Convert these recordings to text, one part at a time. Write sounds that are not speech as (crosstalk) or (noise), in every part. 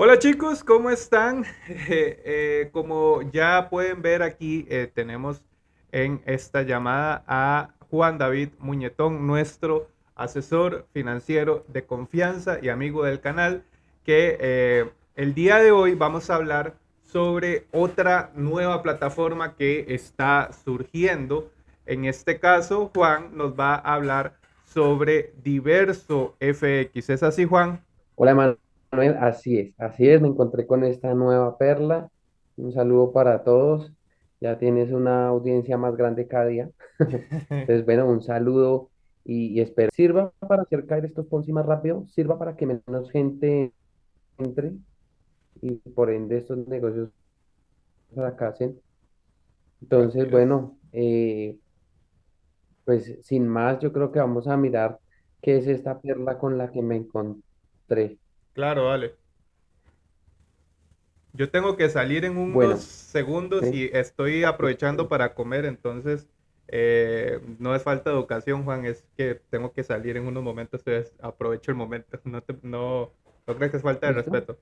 Hola chicos, ¿cómo están? Eh, (laughs) eh, como ya pueden ver aquí, eh, tenemos en esta llamada a Juan David Muñetón, nuestro asesor financiero de confianza y amigo del canal, que el día de hoy vamos a hablar sobre otra nueva plataforma que está surgiendo. En este caso, Juan nos va a hablar sobre Diverso FX. ¿Es así, Juan? Hola Manuel, así es, así es, me encontré con esta nueva perla. Un saludo para todos. Ya tienes una audiencia más grande cada día. (laughs) Entonces, bueno, un saludo y, y espero sirva para hacer caer estos Ponzi más rápido, sirva para que menos gente entre y por ende estos negocios fracasen. Entonces, es. bueno, eh, pues sin más, yo creo que vamos a mirar qué es esta perla con la que me encontré. Claro, vale. Yo tengo que salir en unos Bueno, segundos ¿sí? y estoy aprovechando para comer, entonces eh, no es falta de educación, Juan, es que tengo que salir en unos momentos, entonces aprovecho el momento. (laughs) No, te- no, que es falta de ¿Listo? respeto.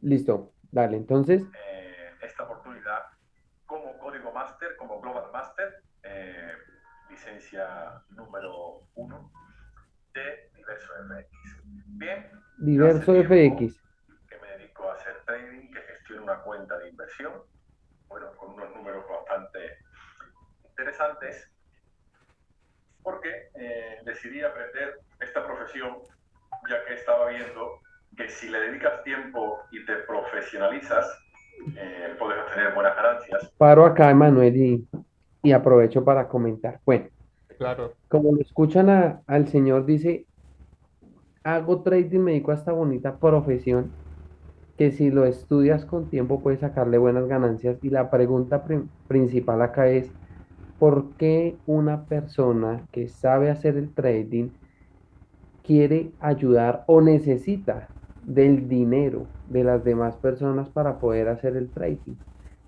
Listo, dale. Entonces, eh, esta oportunidad como código máster, como Global Master, eh, licencia número uno de Diverso FX. Bien, diverso FX. que me dedico a hacer trading, que gestiono una cuenta de inversión, bueno, con unos números bastante interesantes, porque eh, decidí aprender esta profesión, ya que estaba viendo que si le dedicas tiempo y te profesionalizas, eh, puedes obtener buenas ganancias. Paro acá, Emanuel, y, y aprovecho para comentar. Bueno, Claro, como lo escuchan a- al señor, dice, hago trading, me dedico a esta bonita profesión, que si lo estudias con tiempo puedes sacarle buenas ganancias. Y la pregunta principal acá es, ¿por qué una persona que sabe hacer el trading quiere ayudar o necesita del dinero de las demás personas para poder hacer el trading.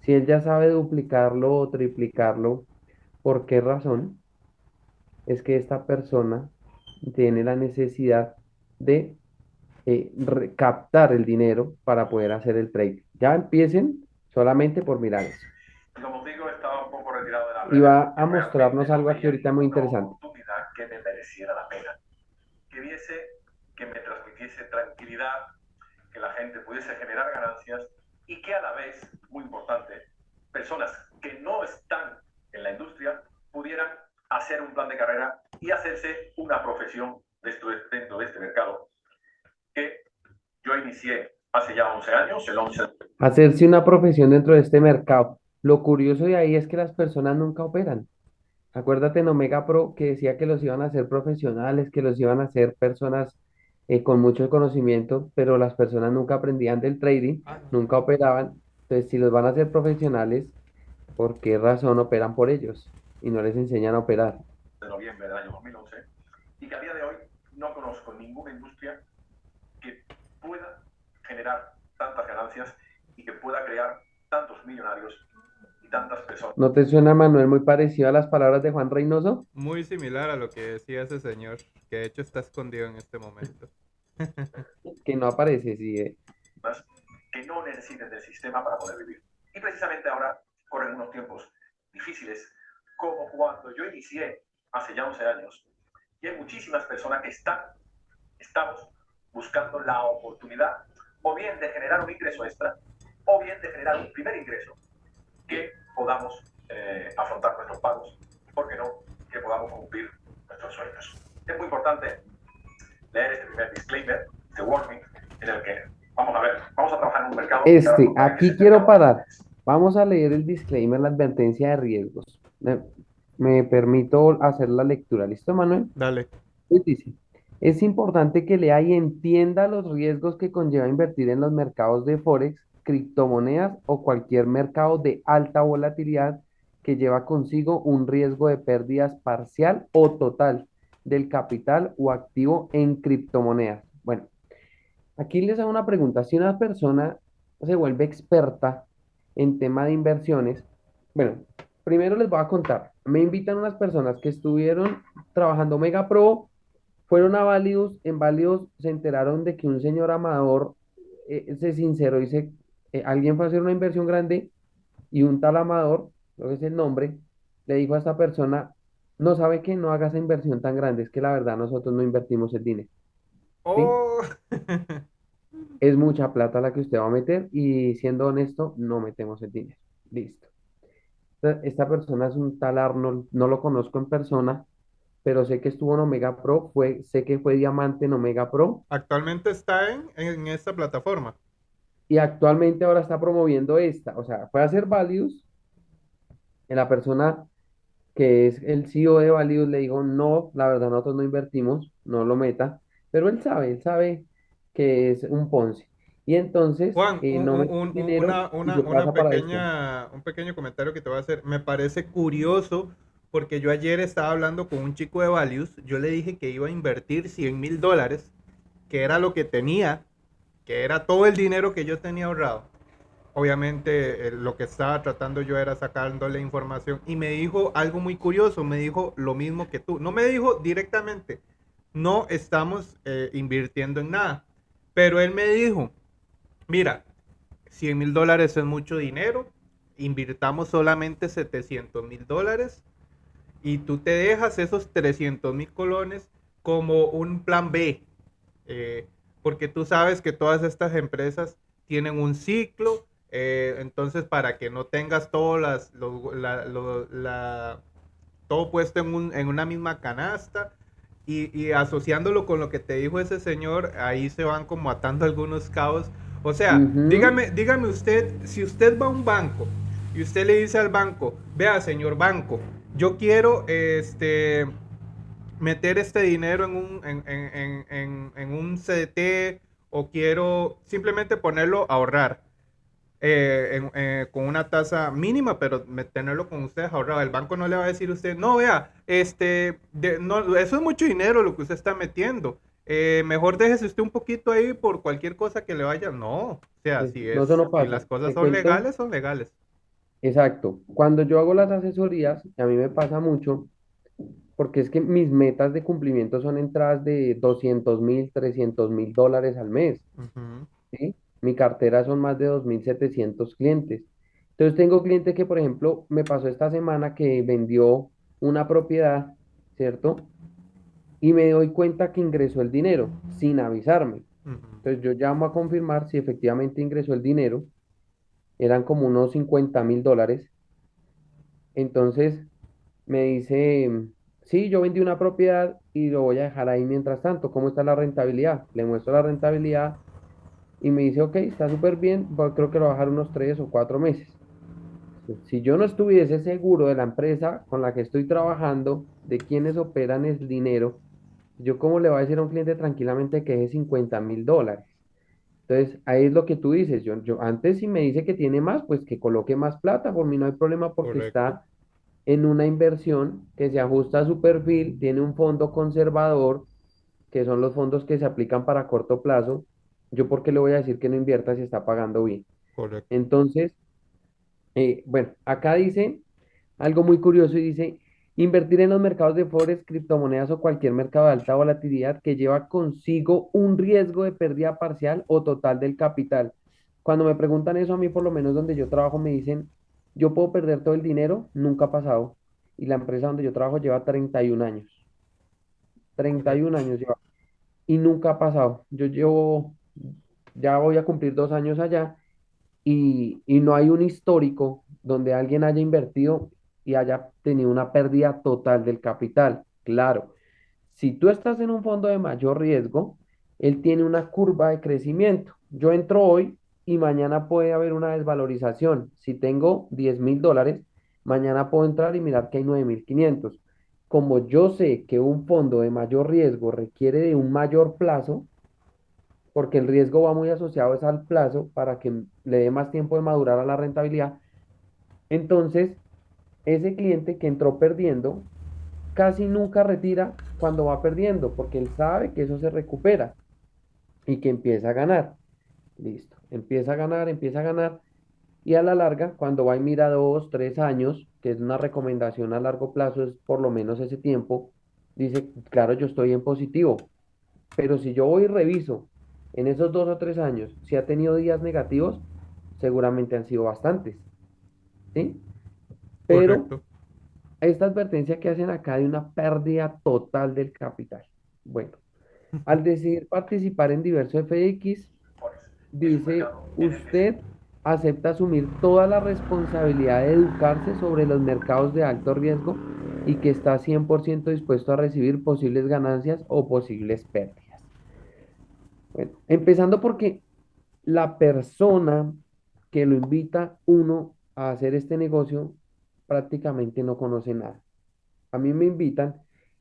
Si él ya sabe duplicarlo o triplicarlo, ¿por qué razón es que esta persona tiene la necesidad de eh, captar el dinero para poder hacer el trading? Ya empiecen solamente por mirar eso. Como digo, estaba un poco retirado de las Y va a mostrarnos no algo aquí ahorita muy interesante. que me mereciera la pena. Que viese, que me transmitiese tranquilidad, que la gente pudiese generar ganancias y que a la vez, muy importante, personas que no están en la industria pudieran hacer un plan de carrera y hacerse una profesión dentro de, dentro de este mercado que yo inicié hace ya 11 años, el 11 Hacerse una profesión dentro de este mercado. Lo curioso de ahí es que las personas nunca operan. Acuérdate en Omega Pro que decía que los iban a hacer profesionales, que los iban a hacer personas eh, con mucho conocimiento, pero las personas nunca aprendían del trading, Ah, no. nunca operaban. Entonces, si los van a hacer profesionales, ¿por qué razón operan por ellos y no les enseñan a operar? de noviembre del año 2011 y que a día de hoy no conozco ninguna industria que pueda generar tantas ganancias y que pueda crear tantos millonarios y tantas personas. ¿No te suena, Manuel, muy parecido a las palabras de Juan Reynoso? muy similar a lo que decía ese señor, que de hecho está escondido en este momento. (laughs) Que no aparece, sí. eh. que no necesiten del sistema para poder vivir. Y precisamente ahora corren unos tiempos difíciles, como cuando yo inicié hace ya 11 años, y hay muchísimas personas que están, estamos buscando la oportunidad o bien de generar un ingreso extra, o bien de generar un primer ingreso, que podamos eh, afrontar nuestros pagos, y por qué no, que podamos cumplir nuestros sueños. Es muy importante leer este primer disclaimer, este warning, en el que vamos a ver, vamos a trabajar en un mercado. Este, aquí quiero parar. Vamos a leer el disclaimer, la advertencia de riesgos. Me, permito hacer la lectura. ¿Listo, Manuel? Dale. Pues dice, es importante que lea y entienda los riesgos que conlleva invertir en los mercados de Forex, criptomonedas o cualquier mercado de alta volatilidad que lleva consigo un riesgo de pérdidas parcial o total del capital o activo en criptomonedas. Bueno, aquí les hago una pregunta. Si una persona se vuelve experta en tema de inversiones, bueno, primero les voy a contar. Me invitan unas personas que estuvieron trabajando Mega Pro Fueron a Válidos, en Válidos se enteraron de que un señor Amador eh, se sinceró y se, eh, alguien fue a hacer una inversión grande y un tal Amador, creo que es el nombre, le dijo a esta persona, no sabe que no haga esa inversión tan grande, es que la verdad nosotros no invertimos el dinero, ¿sí? Oh, (laughs) Es mucha plata la que usted va a meter y siendo honesto, no metemos el dinero. Listo. Esta esta persona es un tal Arnold, no lo conozco en persona, pero sé que estuvo en Omega Pro, fue, sé que fue diamante en Omega Pro actualmente está en, en esta plataforma. y actualmente ahora está promoviendo esta. O sea, fue a hacer Values, y la persona que es el CEO de Values le dijo, no, la verdad nosotros no invertimos, no lo meta, pero él sabe, él sabe que es un Ponzi. Y entonces Juan, eh, un- no un- dinero una, una, una pequeña, un pequeño comentario que te voy a hacer. Me parece curioso porque yo ayer estaba hablando con un chico de Values. Yo le dije que iba a invertir 100 mil dólares, que era lo que tenía, que era todo el dinero que yo tenía ahorrado. Obviamente eh, lo que estaba tratando yo era sacándole información y me dijo algo muy curioso, me dijo lo mismo que tú. No me dijo directamente, no estamos eh, invirtiendo en nada, pero él me dijo, mira, 100 mil dólares es mucho dinero, invirtamos solamente 700 mil dólares y tú te dejas esos 300 mil colones como un plan B, eh, porque tú sabes que todas estas empresas tienen un ciclo, eh, entonces para que no tengas todas las, lo- todo puesto en una misma canasta y, y asociándolo con lo que te dijo ese señor, ahí se van como atando algunos cabos. O sea, dígame, dígame usted, si usted va a un banco y usted le dice al banco, vea, señor banco, yo quiero este meter este dinero en un, en, en- en- en- en un CDT o quiero simplemente ponerlo a ahorrar eh, eh, con una tasa mínima, pero tenerlo con ustedes ahorrado. El banco no le va a decir a usted, no, vea, este, de- no, eso es mucho dinero lo que usted está metiendo. Eh, mejor déjese usted un poquito ahí por cualquier cosa que le vaya. No, o sea, Sí, si es, no pasa. las cosas son legales, son legales. Exacto. Cuando yo hago las asesorías, a mí me pasa mucho, porque es que mis metas de cumplimiento son entradas de 200 mil, 300 mil dólares al mes. ¿sí? Mi cartera son más de 2.700 clientes. Entonces tengo clientes que, por ejemplo, me pasó esta semana que vendió una propiedad, ¿cierto? Y me doy cuenta que ingresó el dinero sin avisarme. Entonces yo llamo a confirmar si efectivamente ingresó el dinero. Eran como unos 50 mil dólares. Entonces me dice, sí, yo vendí una propiedad y lo voy a dejar ahí mientras tanto. ¿Cómo está la rentabilidad? Le muestro la rentabilidad y me dice, ok, está súper bien, creo que lo va a dejar unos tres o cuatro meses. Si yo no estuviese seguro de la empresa con la que estoy trabajando, de quienes operan el dinero, yo cómo le voy a decir a un cliente tranquilamente que deje 50 mil dólares. Entonces, ahí es lo que tú dices. Yo, yo antes si me dice que tiene más, pues que coloque más plata. Por mí no hay problema porque Correcto. está en una inversión que se ajusta a su perfil, tiene un fondo conservador, que son los fondos que se aplican para corto plazo. Yo, ¿por qué le voy a decir que no invierta si está pagando bien? Correcto. Entonces, eh, bueno, acá dice algo muy curioso y dice, invertir en los mercados de forex, criptomonedas o cualquier mercado de alta volatilidad que lleva consigo un riesgo de pérdida parcial o total del capital. Cuando me preguntan eso a mí, por lo menos donde yo trabajo, me dicen, yo puedo perder todo el dinero, nunca ha pasado. Y la empresa donde yo trabajo lleva 31 años. 31 años lleva. Y nunca ha pasado. Yo llevo, ya voy a cumplir dos años allá y, y no hay un histórico donde alguien haya invertido y haya tenido una pérdida total del capital. Claro, si tú estás en un fondo de mayor riesgo, él tiene una curva de crecimiento. Yo entro hoy y mañana puede haber una desvalorización. Si tengo 10 mil dólares, mañana puedo entrar y mirar que hay 9.500. Como yo sé que un fondo de mayor riesgo requiere de un mayor plazo, porque el riesgo va muy asociado es al plazo para que le dé más tiempo de madurar a la rentabilidad. Entonces, ese cliente que entró perdiendo casi nunca retira cuando va perdiendo, porque él sabe que eso se recupera y que empieza a ganar. Listo, empieza a ganar, empieza a ganar. Y a la larga, cuando va y mira dos, tres años, que es una recomendación a largo plazo, es por lo menos ese tiempo, dice, claro, yo estoy en positivo, pero si yo voy y reviso en esos dos o tres años, si ha tenido días negativos, seguramente han sido bastantes, ¿sí? Pero Correcto. esta advertencia que hacen acá de una pérdida total del capital. Bueno, al decidir participar en diversos FX, dice, usted acepta asumir toda la responsabilidad de educarse sobre los mercados de alto riesgo y que está 100% dispuesto a recibir posibles ganancias o posibles pérdidas. Bueno, empezando porque la persona que lo invita uno a hacer este negocio prácticamente no conoce nada. A mí me invitan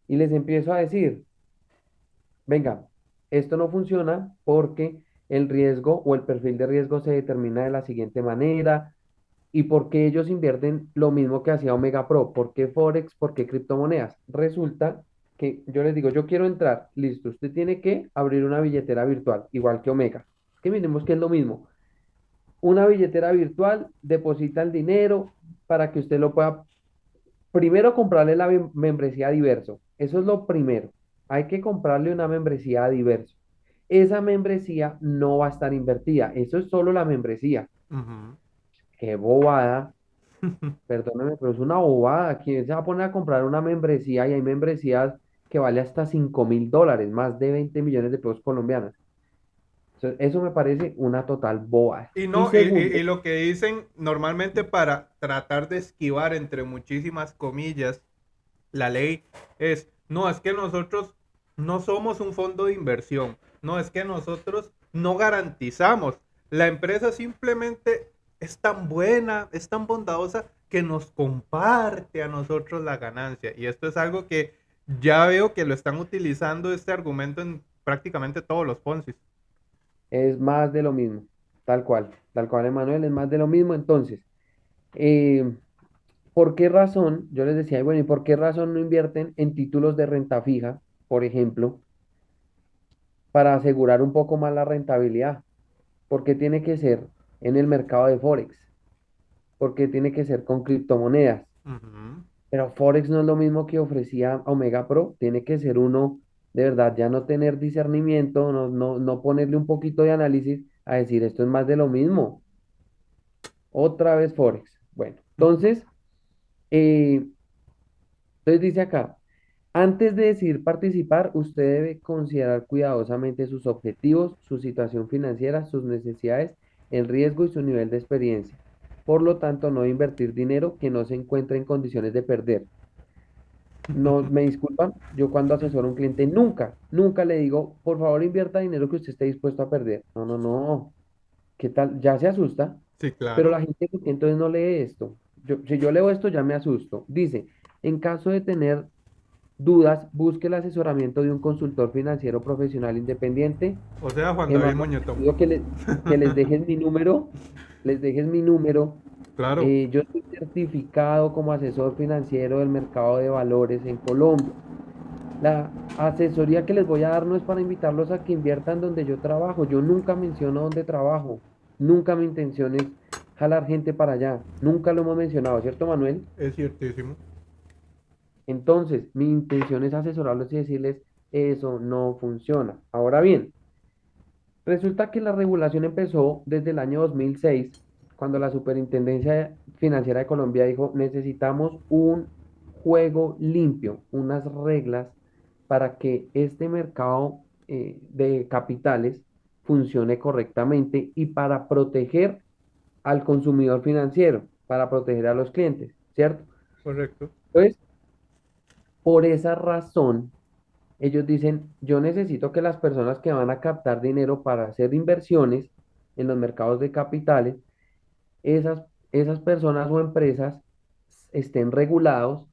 y les empiezo a decir, venga, esto no funciona porque el riesgo o el perfil de riesgo se determina de la siguiente manera y porque ellos invierten lo mismo que hacía Omega Pro. ¿Por qué Forex? ¿Por qué criptomonedas? Resulta que yo les digo, yo quiero entrar, listo, usted tiene que abrir una billetera virtual, igual que Omega. Que miremos que es lo mismo. Una billetera virtual, deposita el dinero para que usted lo pueda Primero, comprarle la mem- membresía a Diverso. Eso es lo primero. Hay que comprarle una membresía a Diverso. Esa membresía no va a estar invertida. Eso es solo la membresía. Qué bobada. (laughs) Perdóname, pero es una bobada. ¿Quién se va a poner a comprar una membresía? Y hay membresías que vale hasta cinco mil dólares, más de 20 millones de pesos colombianos. Eso, eso me parece una total bobada. Y no, y, y lo que dicen normalmente para tratar de esquivar, entre muchísimas comillas, la ley es, no, es que nosotros no somos un fondo de inversión, no, es que nosotros no garantizamos. La empresa simplemente es tan buena, es tan bondadosa que nos comparte a nosotros la ganancia. Y esto es algo que ya veo que lo están utilizando este argumento en prácticamente todos los Ponzi. Es más de lo mismo. Tal cual. Tal cual, Emanuel, es más de lo mismo. Entonces, eh, ¿Por qué razón? Yo les decía, bueno, ¿y por qué razón no invierten en títulos de renta fija, por ejemplo, para asegurar un poco más la rentabilidad? ¿Por qué tiene que ser en el mercado de Forex? ¿Por qué tiene que ser con criptomonedas? Pero Forex no es lo mismo que ofrecía Omega Pro, tiene que ser uno de verdad, ya no tener discernimiento, no, no, no ponerle un poquito de análisis a decir esto es más de lo mismo. Otra vez Forex. Bueno, entonces, eh, entonces dice acá, antes de decidir participar, usted debe considerar cuidadosamente sus objetivos, su situación financiera, sus necesidades, el riesgo y su nivel de experiencia. Por lo tanto, no invertir dinero que no se encuentre en condiciones de perder. No, me disculpan, yo cuando asesoro a un cliente nunca, nunca le digo, por favor invierta dinero que usted esté dispuesto a perder. No, no, no. ¿Qué tal? Ya se asusta. Sí, Pero claro. la gente ¿por qué entonces no lee esto. Yo, si yo leo esto ya me asusto. Dice, en caso de tener dudas, busque el asesoramiento de un consultor financiero profesional independiente. O sea, Juan David pido que, le- que les dejes mi número, les dejes mi número. Claro. Eh, yo estoy certificado como asesor financiero del mercado de valores en Colombia. La asesoría que les voy a dar no es para invitarlos a que inviertan donde yo trabajo. Yo nunca menciono dónde trabajo. Nunca mi intención es jalar gente para allá. Nunca lo hemos mencionado, ¿cierto, Manuel? Es ciertísimo. Entonces, mi intención es asesorarlos y decirles, eso no funciona. Ahora bien, resulta que la regulación empezó desde el año 2006, cuando la Superintendencia Financiera de Colombia dijo, necesitamos un juego limpio, unas reglas para que este mercado eh, de capitales funcione correctamente y para proteger al consumidor financiero, para proteger a los clientes, ¿cierto? Correcto. Entonces, por esa razón, ellos dicen, yo necesito que las personas que van a captar dinero para hacer inversiones en los mercados de capitales, esas, esas personas o empresas estén regulados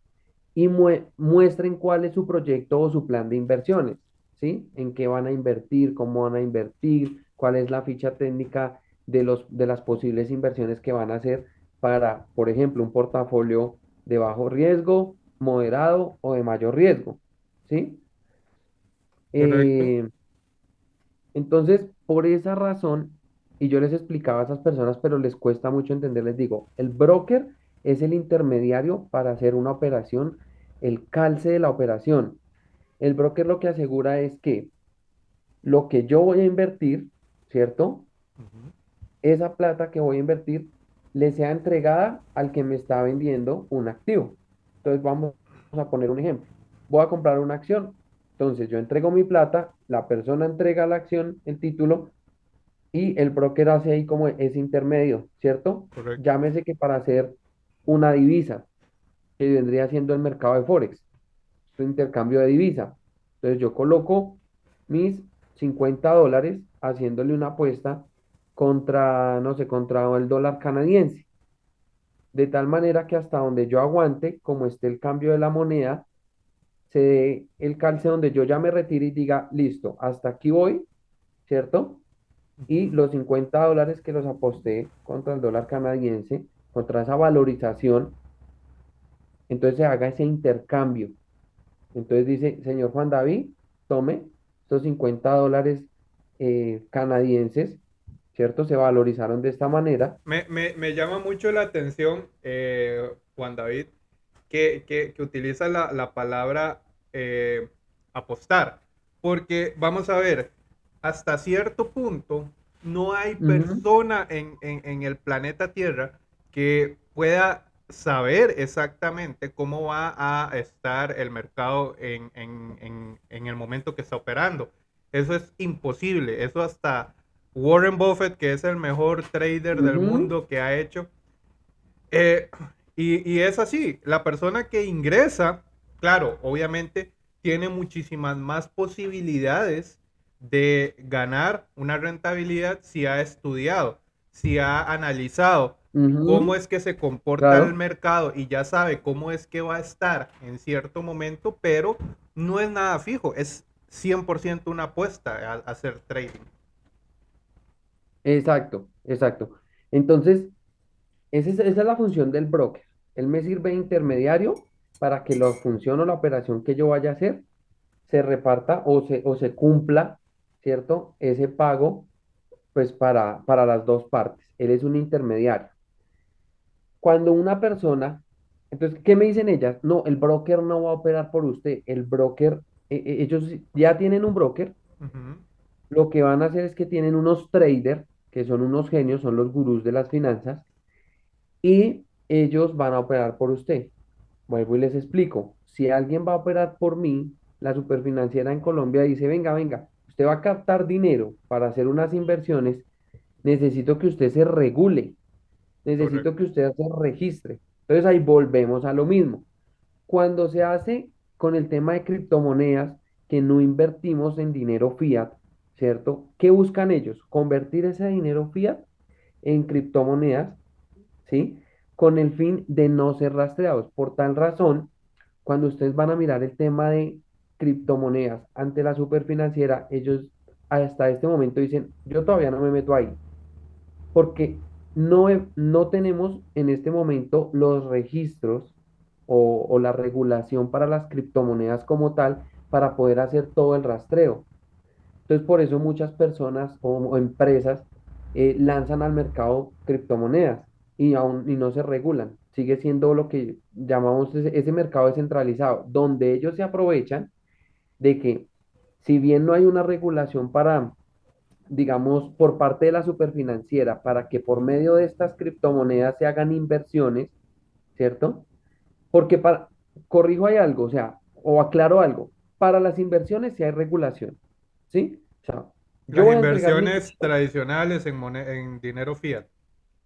y mue- muestren cuál es su proyecto o su plan de inversiones, ¿sí? En qué van a invertir, cómo van a invertir, cuál es la ficha técnica de los, de las posibles inversiones que van a hacer para, por ejemplo, un portafolio de bajo riesgo, moderado o de mayor riesgo, ¿sí? Eh, entonces, por esa razón, y yo les explicaba a esas personas, pero les cuesta mucho entender, les digo, el broker es el intermediario para hacer una operación, el calce de la operación. El broker lo que asegura es que lo que yo voy a invertir, ¿cierto? Ujú. Esa plata que voy a invertir le sea entregada al que me está vendiendo un activo. Entonces vamos a poner un ejemplo. Voy a comprar una acción. Entonces yo entrego mi plata, la persona entrega la acción, el título, y el broker hace ahí como ese intermedio, ¿cierto? Correcto. Llámese que para hacer una divisa, que vendría siendo el mercado de Forex, su intercambio de divisa. Entonces yo coloco mis 50 dólares haciéndole una apuesta contra, no sé, contra el dólar canadiense. De tal manera que hasta donde yo aguante, como esté el cambio de la moneda, se dé el calce donde yo ya me retire y diga, listo, hasta aquí voy, ¿cierto? Y los 50 dólares que los aposté contra el dólar canadiense, contra esa valorización, entonces se haga ese intercambio. Entonces dice, señor Juan David, tome estos 50 dólares eh, canadienses, ¿cierto? Se valorizaron de esta manera. Me, me- me llama mucho la atención, eh, Juan David, que, que, que utiliza la, la palabra eh, apostar, porque vamos a ver, hasta cierto punto no hay persona en, en- en el planeta Tierra que pueda saber exactamente cómo va a estar el mercado en, en- el momento que está operando. Eso es imposible, eso hasta Warren Buffett, que es el mejor trader del mundo que ha hecho, eh, y, y es así, la persona que ingresa, claro, obviamente tiene muchísimas más posibilidades de ganar una rentabilidad si ha estudiado, si ha analizado cómo es que se comporta el mercado y ya sabe cómo es que va a estar en cierto momento, pero no es nada fijo, es 100% una apuesta a, a hacer trading. exacto, exacto. Entonces, esa es, esa es la función del broker. Él me sirve de intermediario para que la función o la operación que yo vaya a hacer se reparta o se, o se cumpla, ¿cierto? Ese pago, pues para, para las dos partes. Él es un intermediario. Cuando una persona, entonces, ¿qué me dicen ellas? No, el broker no va a operar por usted. El broker, eh, eh, ellos ya tienen un broker. Lo que van a hacer es que tienen unos traders, que son unos genios, son los gurús de las finanzas, y ellos van a operar por usted. Vuelvo y les explico. Si alguien va a operar por mí, la superfinanciera en Colombia dice, venga, venga, usted va a captar dinero para hacer unas inversiones, necesito que usted se regule, necesito correcto. que usted se registre. Entonces ahí volvemos a lo mismo. Cuando se hace con el tema de criptomonedas, que no invertimos en dinero fiat, ¿cierto? ¿Qué buscan ellos? Convertir ese dinero fiat en criptomonedas ¿sí? Con el fin de no ser rastreados. Por tal razón, cuando ustedes van a mirar el tema de criptomonedas ante la superfinanciera, ellos hasta este momento dicen, yo todavía no me meto ahí, porque no, no tenemos en este momento los registros o, la regulación para las criptomonedas como tal para poder hacer todo el rastreo. Entonces, por eso muchas personas o, o empresas eh, lanzan al mercado criptomonedas y aún y no se regulan. Sigue siendo lo que llamamos ese, ese mercado descentralizado, donde ellos se aprovechan de que si bien no hay una regulación para, digamos, por parte de la superfinanciera, para que por medio de estas criptomonedas se hagan inversiones, ¿cierto? Porque para, corrijo hay algo, o sea, o aclaro algo, para las inversiones sí hay regulación, ¿sí? O sea, yo Las mi inversiones tradicionales en, en dinero fiat.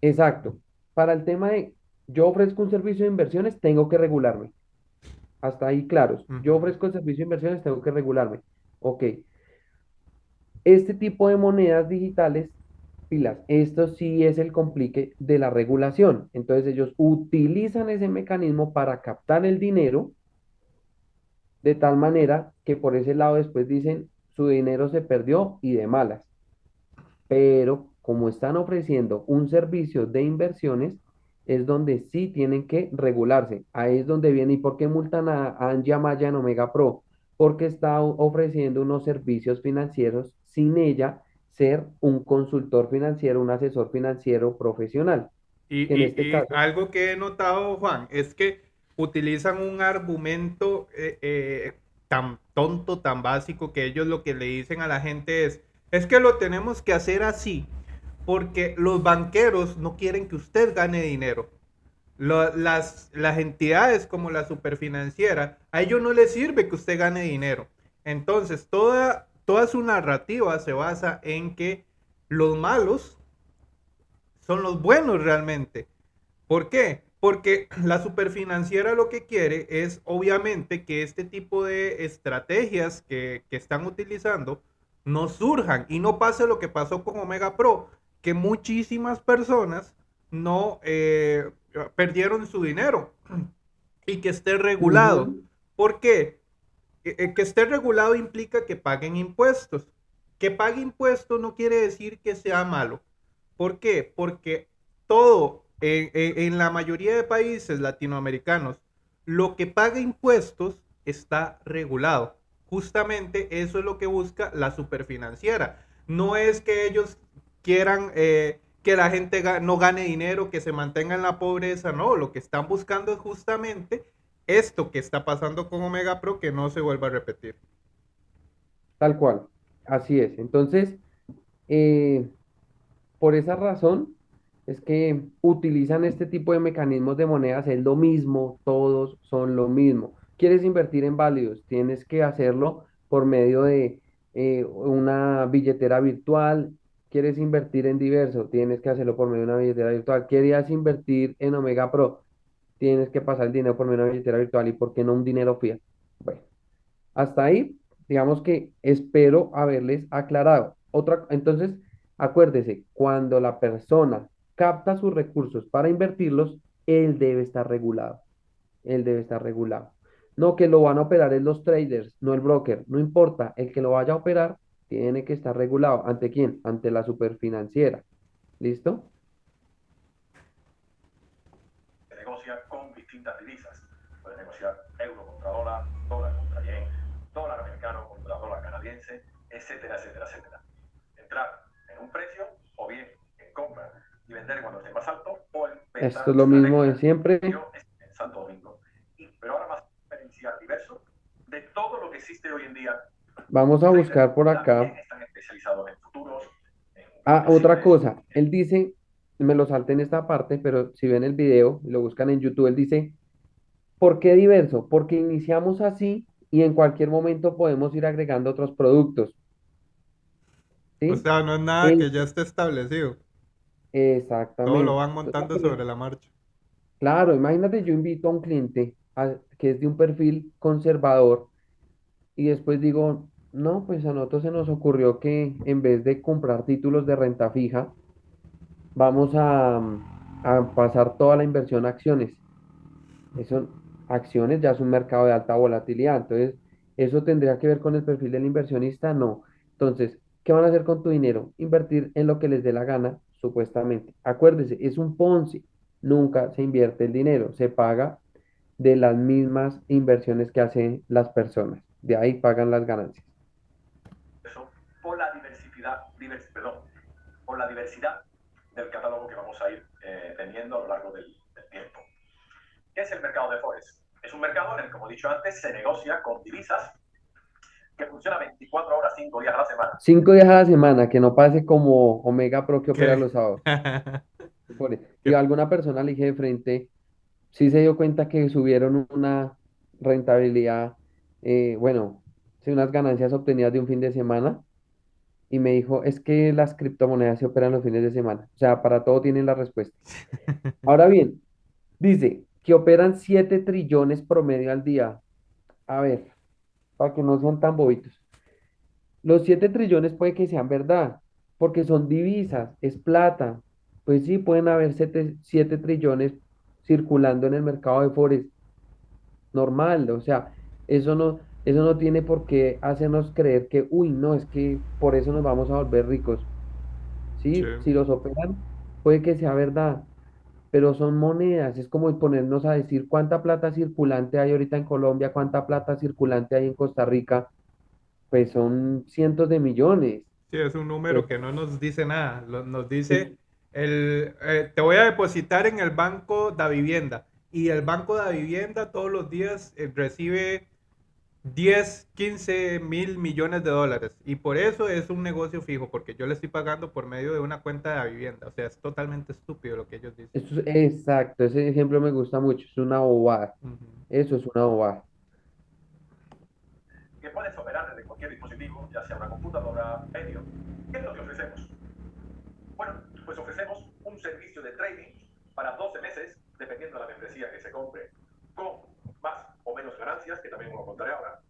exacto. Para el tema de yo ofrezco un servicio de inversiones, tengo que regularme. Hasta ahí claros. Yo ofrezco el servicio de inversiones, tengo que regularme. Ok. Este tipo de monedas digitales, pilas, esto sí es el complique de la regulación. Entonces ellos utilizan ese mecanismo para captar el dinero de tal manera que por ese lado después dicen su dinero se perdió y de malas. Pero como están ofreciendo un servicio de inversiones, es donde sí tienen que regularse. Ahí es donde viene. ¿Y por qué multan a, a Angie Amaya en Omega Pro? Porque está ofreciendo unos servicios financieros sin ella ser un consultor financiero, un asesor financiero profesional, Y, y- este y caso, algo que he notado, Juan, es que utilizan un argumento, eh, eh, tan tonto, tan básico, que ellos lo que le dicen a la gente es, es que lo tenemos que hacer así, porque los banqueros no quieren que usted gane dinero. las, las entidades como la superfinanciera, a ellos no les sirve que usted gane dinero. Entonces, toda, toda su narrativa se basa en que los malos son los buenos realmente. ¿Por qué? Porque la superfinanciera lo que quiere es obviamente que este tipo de estrategias que, están utilizando no surjan y no pase lo que pasó con Omega Pro, que muchísimas personas no eh, perdieron su dinero y que esté regulado. ¿Por qué? Que, eh, que esté regulado implica que paguen impuestos. Que pague impuestos no quiere decir que sea malo. ¿Por qué? Porque todo en, la mayoría de países latinoamericanos, lo que paga impuestos está regulado. Justamente eso es lo que busca la superfinanciera. No es que ellos quieran eh, que la gente no gane dinero, que se mantenga en la pobreza, no, lo que están buscando es justamente esto que está pasando con Omega Pro que no se vuelva a repetir. Tal cual, así es. Entonces, eh, por esa razón, es que utilizan este tipo de mecanismos de monedas, es lo mismo, todos son lo mismo. ¿Quieres invertir en válidos? Tienes que hacerlo por medio de eh, una billetera virtual. ¿Quieres invertir en diverso? Tienes que hacerlo por medio de una billetera virtual. ¿Querías invertir en Omega Pro? Tienes que pasar el dinero por medio de una billetera virtual. ¿Y por qué no un dinero fiat? Bueno, hasta ahí, digamos que espero haberles aclarado. Otra, entonces, acuérdese, cuando la persona capta sus recursos para invertirlos, él debe estar regulado. Él debe estar regulado. No que lo van a operar es los traders, no el broker. No importa, el que lo vaya a operar tiene que estar regulado. ¿Ante quién? Ante la superfinanciera. ¿Listo? Se negocia con distintas divisas. Puede negociar euro contra dólar, dólar contra yen, dólar americano contra dólar canadiense, etcétera, etcétera, etcétera. Entrar en un precio o bien en compra y vender cuando esté más alto o en Esto es lo mismo de siempre. En Santo Domingo. pero ahora más diferencial diverso de todo lo que existe hoy en día. Vamos a buscar por acá. Están especializados en futuros. ah, otra cosa. Él dice, me lo salté en esta parte, pero si ven el video y lo buscan en YouTube, él dice, ¿por qué diverso? Porque iniciamos así y en cualquier momento podemos ir agregando otros productos. O sea, no es nada que ya esté establecido. Exactamente. Todo lo van montando sobre la marcha. Claro, imagínate, yo invito a un cliente que es de un perfil conservador y después digo, no, pues a nosotros se nos ocurrió que en vez de comprar títulos de renta fija, vamos a, a pasar toda la inversión a acciones. Eso, acciones ya es un mercado de alta volatilidad, entonces, ¿eso tendría que ver con el perfil del inversionista? No. Entonces, ¿qué van a hacer con tu dinero? Invertir en lo que les dé la gana supuestamente. Acuérdese, es un Ponzi, nunca se invierte el dinero, se paga de las mismas inversiones que hacen las personas, de ahí pagan las ganancias. Por la diversidad, perdón, por la diversidad del catálogo que vamos a ir eh, teniendo a lo largo del, tiempo. ¿Qué es el mercado de Forex? Es un mercado en el, como he dicho antes, se negocia con divisas que funciona 24 horas, 5 días a la semana. 5 días a la semana, que no pase como Omega Pro que opera los sábados. (laughs) y a alguna persona le dije de frente, sí se dio cuenta que subieron una rentabilidad, eh, bueno, sí, unas ganancias obtenidas de un fin de semana. Y me dijo, es que las criptomonedas se operan los fines de semana. O sea, para todo tienen la respuesta. Ahora bien, dice que operan 7 trillones promedio al día. A ver, para que no sean tan bobitos. Los 7 trillones puede que sean verdad, porque son divisas, es plata. Pues sí, pueden haber 7, trillones circulando en el mercado de Forex. Normal, o sea, eso no, eso no tiene por qué hacernos creer que, uy, no, es que por eso nos vamos a volver ricos. ¿Sí? Si los operan, puede que sea verdad, pero son monedas, es como ponernos a decir cuánta plata circulante hay ahorita en Colombia, cuánta plata circulante hay en Costa Rica, pues son cientos de millones. Sí, es un número que no nos dice nada, nos dice, el, eh, te voy a depositar en el Banco de Vivienda y el Banco de Vivienda todos los días eh, recibe 10, 15 mil millones de dólares. Y por eso es un negocio fijo, porque yo le estoy pagando por medio de una cuenta de la vivienda. O sea, es totalmente estúpido lo que ellos dicen. Eso es- exacto, ese ejemplo me gusta mucho, es una bobada. Ujú. Eso es una bobada. que puedes operar desde cualquier dispositivo, ya sea una computadora, medio. ¿Qué es lo que ofrecemos? Bueno, pues ofrecemos un servicio de trading para 12 meses, dependiendo de la membresía que se compre, con menos ganancias, que también os lo contaré ahora.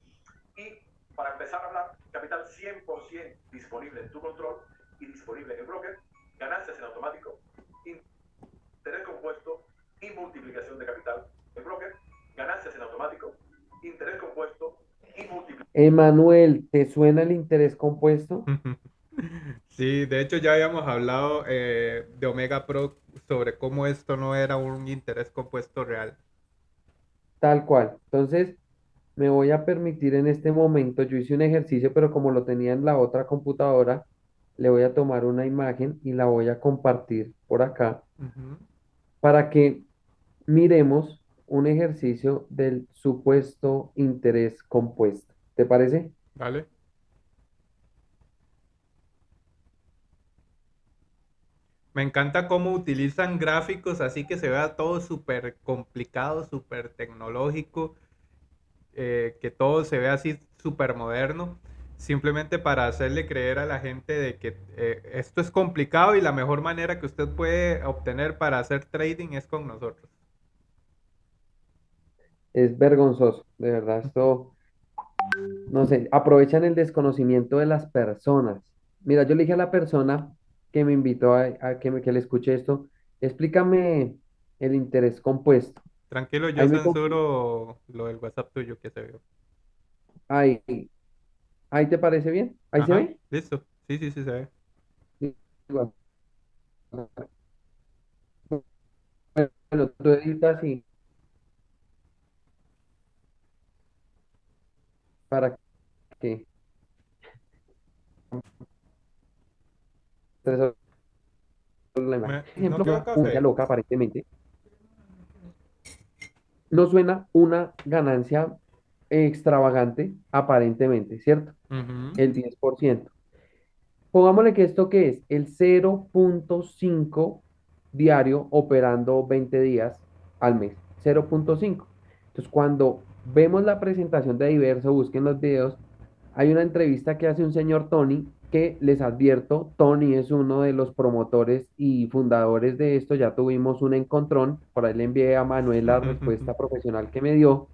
Y para empezar a hablar, capital 100% disponible en tu control y disponible en el broker, ganancias en automático, interés compuesto y multiplicación de capital en broker, ganancias en automático, interés compuesto y multiplicación. Emanuel, ¿te suena el interés compuesto? (laughs) Sí, de hecho ya habíamos hablado eh, de Omega Pro sobre cómo esto no era un interés compuesto real. Tal cual. Entonces, me voy a permitir en este momento, yo hice un ejercicio, pero como lo tenía en la otra computadora, le voy a tomar una imagen y la voy a compartir por acá para que miremos un ejercicio del supuesto interés compuesto. ¿Te parece? ¿Vale? Me encanta cómo utilizan gráficos así que se vea todo súper complicado, súper tecnológico, eh, que todo se vea así súper moderno, simplemente para hacerle creer a la gente de que eh, esto es complicado y la mejor manera que usted puede obtener para hacer trading es con nosotros. Es vergonzoso, de verdad. Esto, no sé, aprovechan el desconocimiento de las personas. Mira, yo le dije a la persona que me invitó a, a que, me, que le escuche esto, explícame el interés compuesto. Tranquilo, yo Ahí me censuro lo del WhatsApp tuyo que se vio. Ahí, ahí te parece bien? ¿Ahí se ve? listo. Sí, sí, sí se ve. Bueno, tú editas y para que Entonces, la imagen. Me- Ejemplo, no una loca aparentemente. No suena una ganancia extravagante, aparentemente, ¿cierto? El 10%. Pongámosle que esto que es el 0.5 diario operando 20 días al mes. 0.5. Entonces, cuando vemos la presentación de Diverso, busquen los videos, hay una entrevista que hace un señor Tony que les advierto, Tony es uno de los promotores y fundadores de esto, ya tuvimos un encontrón, por ahí le envié a Manuel la respuesta profesional que me dio,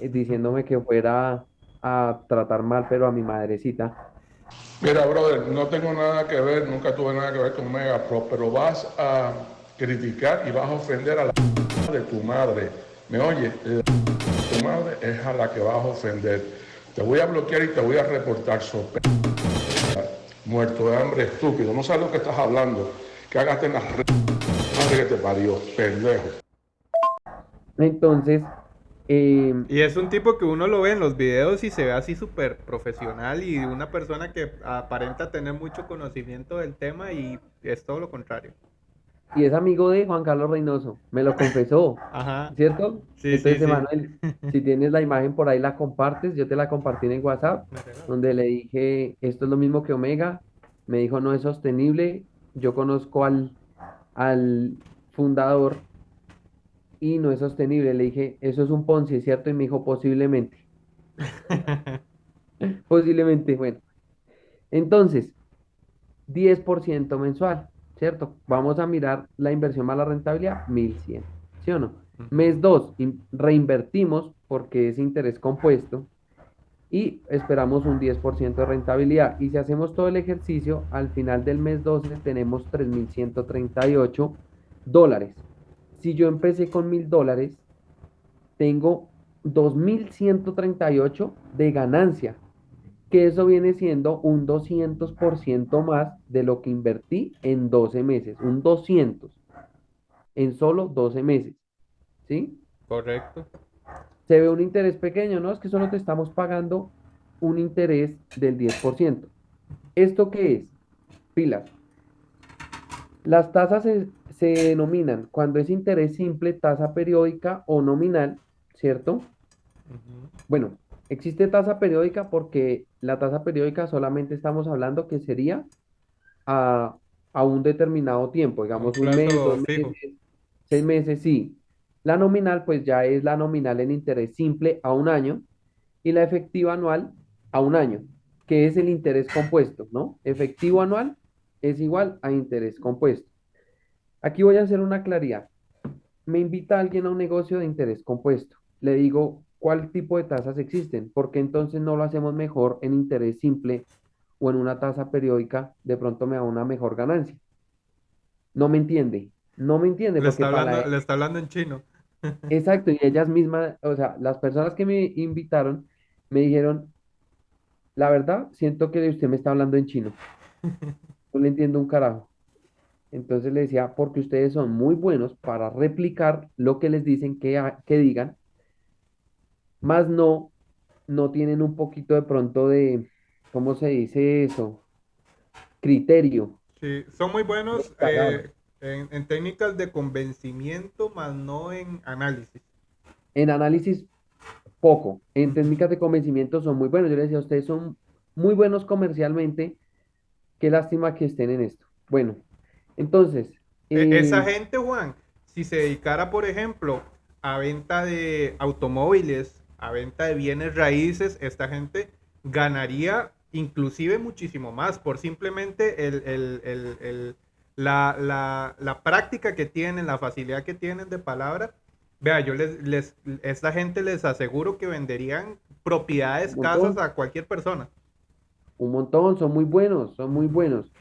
eh, diciéndome que fuera a tratar mal, pero a mi madrecita. Mira, brother, no tengo nada que ver, nunca tuve nada que ver con Mega Pro, pero vas a criticar y vas a ofender a la de tu madre. ¿Me oye? La de tu madre es a la que vas a ofender. Te voy a bloquear y te voy a reportar sobre muerto de hambre estúpido. No sabes lo que estás hablando. Cágate en la re- madre que te parió, pendejo. Entonces, eh, Y es un tipo que uno lo ve en los videos y se ve así súper profesional y una persona que aparenta tener mucho conocimiento del tema y es todo lo contrario. Y es amigo de Juan Carlos Reynoso, me lo confesó, Ajá. ¿cierto? Sí, Entonces, sí, si tienes la imagen por ahí, la compartes, yo te la compartí en el WhatsApp, donde le dije, esto es lo mismo que Omega, me dijo, no es sostenible, yo conozco al, al fundador y no es sostenible, le dije, eso es un Ponzi, ¿cierto? Y me dijo, posiblemente, (laughs) posiblemente, bueno. Entonces, 10% mensual, ¿cierto? Vamos a mirar la inversión más la rentabilidad, 1100, ¿sí o no? Mes 2, reinvertimos porque es interés compuesto y esperamos un 10% de rentabilidad. Y si hacemos todo el ejercicio, al final del mes 12 tenemos 3.138 dólares. Si yo empecé con 1.000 dólares, tengo 2.138 de ganancia, que eso viene siendo un 200% más de lo que invertí en 12 meses, un 200 en solo 12 meses. ¿Sí? Correcto. Se ve un interés pequeño, ¿no? Es que solo te estamos pagando un interés del 10%. ¿Esto qué es? Pilas. Las tasas se, se denominan cuando es interés simple, tasa periódica o nominal, ¿cierto? Bueno, Existe tasa periódica porque la tasa periódica solamente estamos hablando que sería a, a un determinado tiempo, un digamos un mes, dos fijo. meses, seis meses, sí. La nominal pues ya es la nominal en interés simple a un año y la efectiva anual a un año, que es el interés compuesto, ¿no? Efectivo anual es igual a interés compuesto. Aquí voy a hacer una claridad. Me invita alguien a un negocio de interés compuesto. Le digo, ¿cuál tipo de tasas existen? Porque entonces no lo hacemos mejor en interés simple o en una tasa periódica? De pronto me da una mejor ganancia. No me entiende. No me entiende Le está para hablando, e- le está hablando en chino. (laughs) Exacto, y ellas mismas, o sea, las personas que me invitaron me dijeron, la verdad, siento que usted me está hablando en chino. No le entiendo un carajo. Entonces le decía, porque ustedes son muy buenos para replicar lo que les dicen que, que digan, más no, no tienen un poquito de pronto de, ¿cómo se dice eso? Criterio Sí, son muy buenos eh, en, en técnicas de convencimiento, más no en análisis. En análisis, poco. En técnicas de convencimiento son muy buenos. Yo les decía, ustedes son muy buenos comercialmente. Qué lástima que estén en esto. Bueno, entonces, E- Esa eh, gente, Juan, si se dedicara, por ejemplo, a venta de automóviles, a venta de bienes raíces, esta gente ganaría inclusive muchísimo más por simplemente el, el- el- el- la, la- la práctica que tienen, la facilidad que tienen de palabra. Vea, yo les, les, esta gente les aseguro que venderían propiedades, casas a cualquier persona. Un montón, son muy buenos, son muy buenos.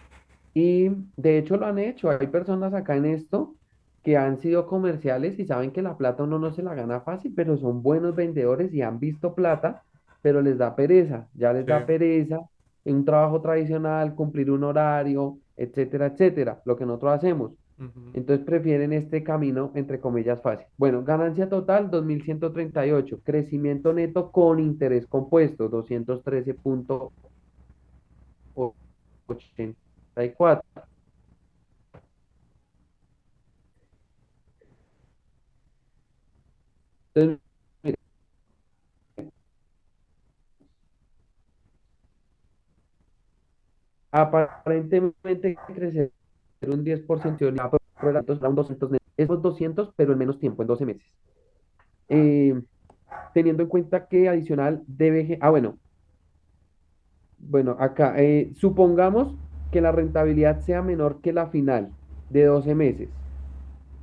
Y de hecho lo han hecho. Hay personas acá en esto que han sido comerciales y saben que la plata uno no se la gana fácil, pero son buenos vendedores y han visto plata, pero les da pereza. Ya les Sí. da pereza en un trabajo tradicional, cumplir un horario, etcétera, etcétera, lo que nosotros hacemos. Entonces prefieren este camino, entre comillas, fácil. Bueno, ganancia total 2.138, crecimiento neto con interés compuesto 213.84. Entonces, aparentemente crecer un 10% de un 200 netos. Esos 200, pero en menos tiempo, en 12 meses. Eh, teniendo en cuenta que adicional debe... Ah, bueno, bueno, acá, eh, supongamos que la rentabilidad sea menor que la final de 12 meses,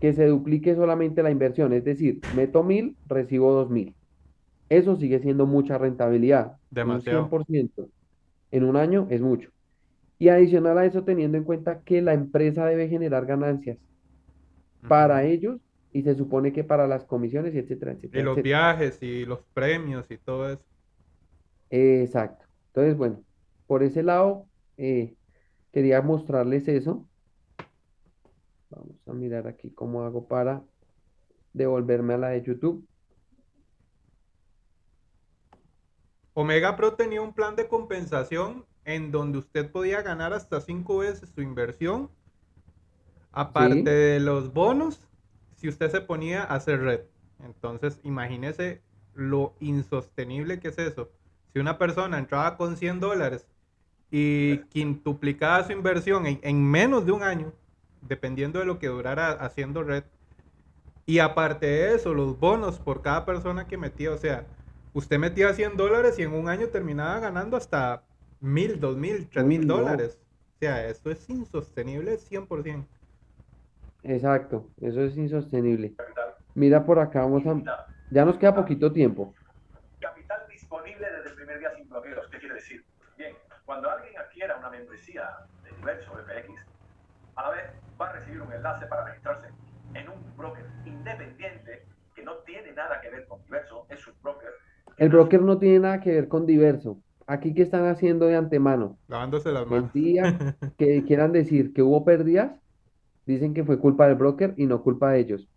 que se duplique solamente la inversión, es decir, meto 1000, recibo 2000. Eso sigue siendo mucha rentabilidad, un Demasiado. 100% en un año es mucho. Y adicional a eso, teniendo en cuenta que la empresa debe generar ganancias para ellos y se supone que para las comisiones, y etcétera, Y etcétera, los etcétera. viajes y los premios y todo eso. Exacto. Entonces, bueno, por ese lado, eh, quería mostrarles eso. Vamos a mirar aquí cómo hago para devolverme a la de YouTube. Omega Pro tenía un plan de compensación en donde usted podía ganar hasta cinco veces su inversión, aparte Sí, de los bonos, si usted se ponía a hacer red. Entonces, imagínese lo insostenible que es eso. Si una persona entraba con 100 dólares y quintuplicaba su inversión en, en menos de un año, dependiendo de lo que durara haciendo red, y aparte de eso, los bonos por cada persona que metía, o sea, usted metía 100 dólares y en un año terminaba ganando hasta mil, dos mil, tres uy, mil no, dólares. O sea, esto es insostenible 100%. exacto, eso es insostenible. Mira por acá, vamos a... Ya nos queda poquito tiempo. Capital disponible desde el primer día sin bloqueos. ¿Qué quiere decir? Bien, cuando alguien adquiera una membresía de Diverso FX, a la vez va a recibir un enlace para registrarse en un broker independiente que no tiene nada que ver con Diverso, es un broker. que El broker no tiene nada que ver con diverso. Aquí, ¿qué están haciendo de antemano? Lavándose las El manos. día (laughs) que quieran decir que hubo pérdidas, dicen que fue culpa del broker y no culpa de ellos.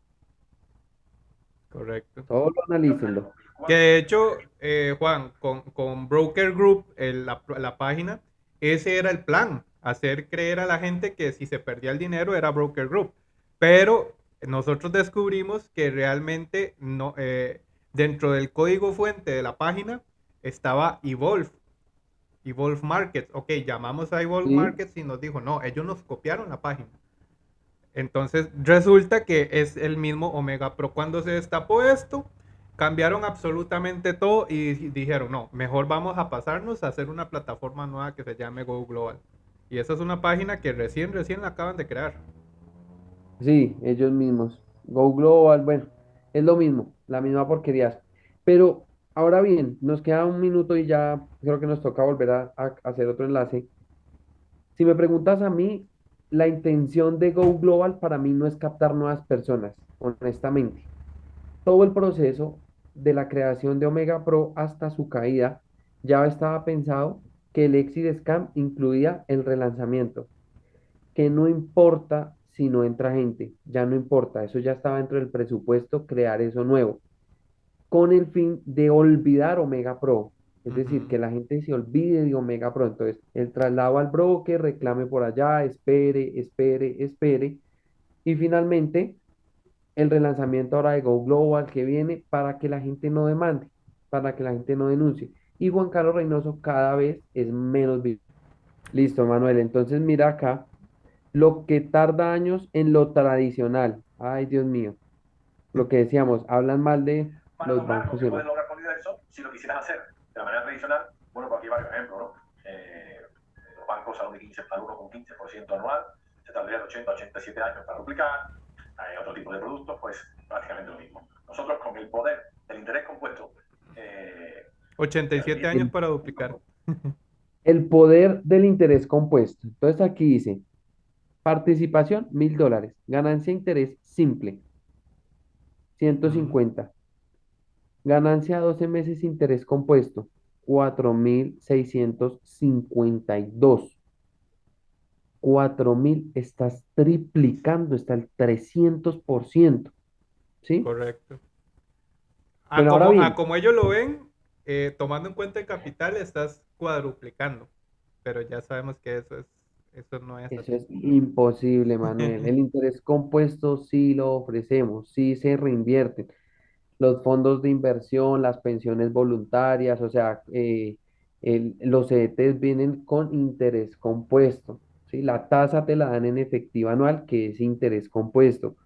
Correcto. Solo analícenlo. Que de hecho, eh, Juan, con, con Broker Group, el- la, la página, ese era el plan, hacer creer a la gente que si se perdía el dinero era Broker Group. Pero nosotros descubrimos que realmente no, eh, dentro del código fuente de la página estaba Evolve. Evolve Markets. Ok, llamamos a Evolve Sí. Markets y nos dijo, no, ellos nos copiaron la página. Entonces resulta que es el mismo Omega Pro. Cuando se destapó esto, cambiaron absolutamente todo y dijeron, no, mejor vamos a pasarnos a hacer una plataforma nueva que se llame Go Global. Y esa es una página que recién, recién la acaban de crear. Sí, ellos mismos. Go Global, bueno, es lo mismo, la misma porquería. Pero ahora bien, nos queda un minuto y ya creo que nos toca volver a, a hacer otro enlace. Si me preguntas a mí, la intención de Go Global para mí no es captar nuevas personas, honestamente. Todo el proceso de la creación de Omega Pro hasta su caída ya estaba pensado que el Exit Scam incluía el relanzamiento. Que no importa si no entra gente, ya no importa, eso ya estaba dentro del presupuesto, crear eso nuevo, con el fin de olvidar Omega Pro, es decir, que la gente se olvide de Omega Pro, entonces el traslado al broker, reclame por allá, espere, espere, espere, y finalmente el relanzamiento ahora de Go Global que viene para que la gente no demande, para que la gente no denuncie. Y Juan Carlos Reynoso cada vez es menos vivo. Listo, Manuel. Entonces mira acá lo que tarda años en lo tradicional. Ay, Dios mío. Lo que decíamos, hablan mal de Para los bancos que demás. lograr con Universo, si lo quisieras hacer de la manera tradicional, bueno, por aquí varios ejemplos, ¿no? Eh, los bancos al 1,15 al 1,15% anual, se tardarían 80, 87 años para duplicar. Hay otro tipo de productos, pues prácticamente lo mismo. Nosotros con el poder del interés compuesto, eh, 87 años para duplicar. (laughs) El poder del interés compuesto. Entonces aquí dice, participación, mil dólares. Ganancia interés simple, 150. Ganancia a 12 meses interés compuesto, 4.652. 4.000, estás triplicando, está el 300%. ¿Sí? Correcto. A Pero ahora como, bien. a como ellos lo ven, eh, tomando en cuenta el capital, estás cuadruplicando. Pero ya sabemos que eso es, eso no es Eso así. es imposible, Manuel. (laughs) El interés compuesto sí lo ofrecemos, sí se reinvierten. Los fondos de inversión, las pensiones voluntarias, o sea, eh, el- los CDTs vienen con interés compuesto, ¿sí? La tasa te la dan en efectivo anual, que es interés compuesto,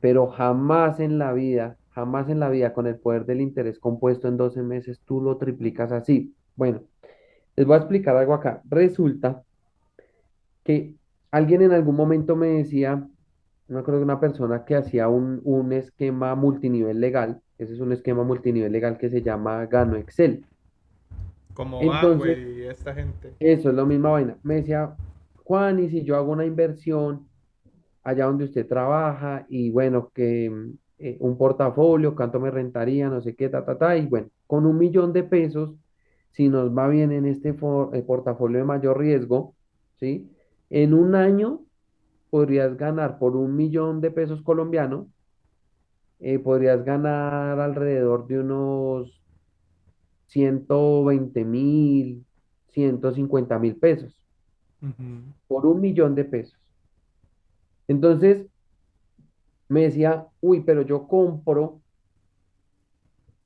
pero jamás en la vida, jamás en la vida con el poder del interés compuesto en 12 meses tú lo triplicas así. Bueno, les voy a explicar algo acá. Resulta que alguien en algún momento me decía, no me acuerdo de una persona que hacía un, un esquema multinivel legal, ese es un esquema multinivel legal que se llama Gano Excel. Como Entonces- Banway y esta gente. Eso es la misma vaina. Me decía, Juan, y si yo hago una inversión allá donde usted trabaja y bueno, que eh, un portafolio, cuánto me rentaría, no sé qué, ta, ta, ta, y bueno, con un millón de pesos, si nos va bien en este for- eh, portafolio de mayor riesgo, ¿sí? En un año podrías ganar por un millón de pesos colombianos, eh, podrías ganar alrededor de unos 120 mil, 150 mil pesos por un millón de pesos. Entonces me decía, uy, pero yo compro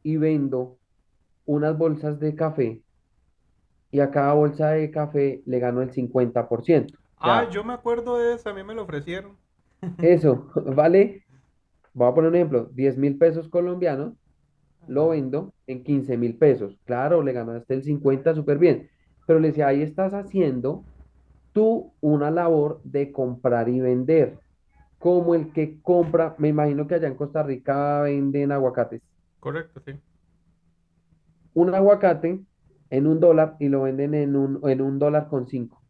y vendo unas bolsas de café y a cada bolsa de café le gano el 50%. O sea, Ah, yo me acuerdo de eso, a mí me lo ofrecieron. (laughs) eso (laughs) vale, voy a poner un ejemplo, 10 mil pesos colombianos, lo vendo en 15 mil pesos. Claro, le ganaste el 50, súper bien. Pero le decía, ahí estás haciendo tú una labor de comprar y vender. Como el que compra, me imagino que allá en Costa Rica venden aguacates. Correcto, sí. Un aguacate en un dólar y lo venden en un, en un dólar con cinco.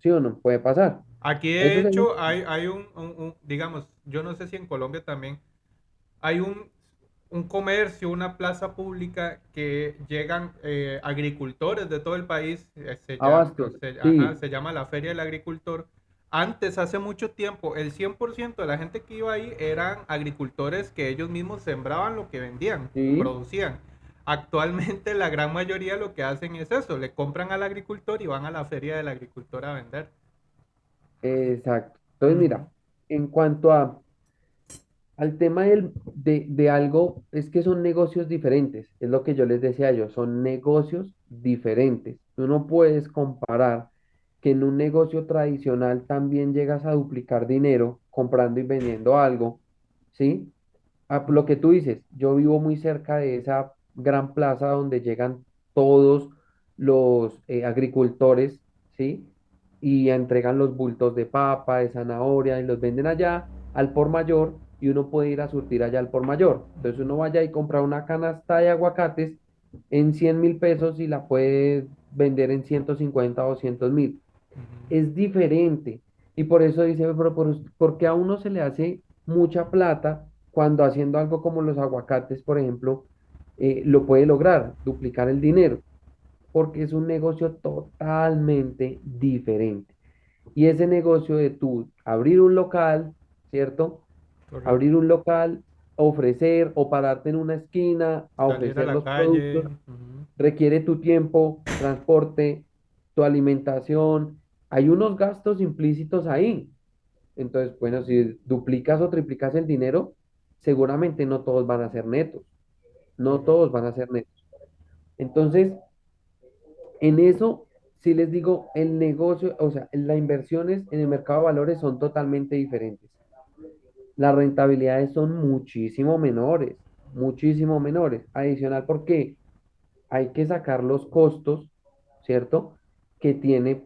¿Sí o no? Puede pasar. Aquí de hecho hay, hay un, un- un- digamos, yo no sé si en Colombia también, hay un, un comercio, una plaza pública que llegan eh, agricultores de todo el país, eh, se llama, Abastos, se, sí. ajá, se llama la Feria del Agricultor. Antes, hace mucho tiempo, el 100% de la gente que iba ahí eran agricultores que ellos mismos sembraban lo que vendían, Sí. producían. Actualmente la gran mayoría lo que hacen es eso, le compran al agricultor y van a la feria del agricultor a vender. Exacto. Entonces, mira, en cuanto a Al tema del- de, de algo, es que son negocios diferentes, es lo que yo les decía ellos, son negocios diferentes. Tú no puedes comparar que en un negocio tradicional también llegas a duplicar dinero comprando y vendiendo algo, ¿sí? A lo que tú dices, yo vivo muy cerca de esa gran plaza donde llegan todos los eh, agricultores, ¿sí? Y entregan los bultos de papa, de zanahoria y los venden allá al por mayor y uno puede ir a surtir allá al por mayor. Entonces uno vaya y compra una canasta de aguacates en cien mil pesos y la puede vender en 150 o 200 mil. Es diferente. Y por eso dice, pero por, ¿por qué a uno se le hace mucha plata cuando haciendo algo como los aguacates, por ejemplo, eh, lo puede lograr, duplicar el dinero? Porque es un negocio totalmente diferente. Y ese negocio de tú abrir un local, ¿cierto? Correcto. abrir un local, ofrecer o pararte en una esquina a Salir ofrecer los calle. productos, requiere tu tiempo, transporte, tu alimentación. Hay unos gastos implícitos ahí. Entonces, bueno, si duplicas o triplicas el dinero, seguramente no todos van a ser netos. No todos van a ser netos. Entonces, en eso, sí les digo, el negocio, o sea, las inversiones en el mercado de valores son totalmente diferentes. las rentabilidades son muchísimo menores, muchísimo menores. Adicional porque hay que sacar los costos, ¿cierto? Que tiene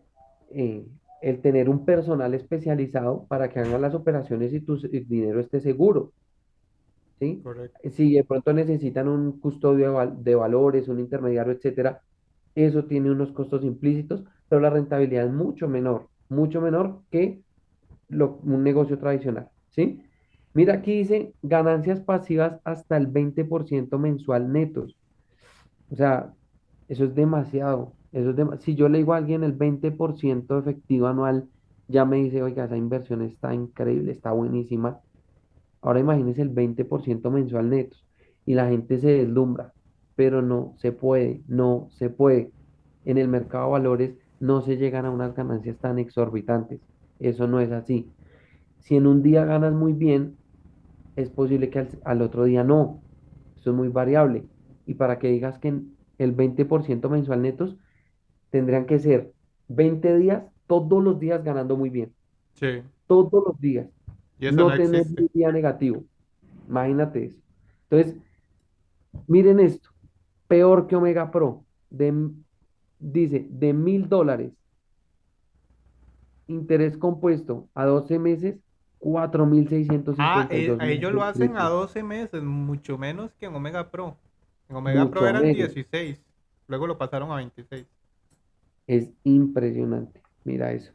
eh, el tener un personal especializado para que hagan las operaciones y tu dinero esté seguro, ¿sí? Correcto. Si de pronto necesitan un custodio de, val- de valores, un intermediario, etcétera, eso tiene unos costos implícitos, pero la rentabilidad es mucho menor, mucho menor que lo- un negocio tradicional, ¿sí? Mira, aquí dice ganancias pasivas hasta el 20% mensual netos. O sea, eso es demasiado. Eso es dema- si yo le digo a alguien el 20% efectivo anual, ya me dice, oiga, esa inversión está increíble, está buenísima. Ahora imagínese el 20% mensual netos. Y la gente se deslumbra, pero no se puede, no se puede. En el mercado de valores no se llegan a unas ganancias tan exorbitantes. Eso no es así. Si en un día ganas muy bien, es posible que al, al otro día no. Eso es muy variable. Y para que digas que el 20% mensual netos, tendrían que ser 20 días, todos los días ganando muy bien. Sí. Todos los días. Y eso no No tener un día negativo. Imagínate eso. Entonces, miren esto. Peor que Omega Pro. De, dice, de mil dólares, interés compuesto a 12 meses, cuatro mil seiscientos Ah, cincuenta y eh, a ellos lo hacen a pesos. 12 meses, mucho menos que en Omega Pro. En Omega Pro eran menos. 16, luego lo pasaron a 26. Es impresionante. Mira eso.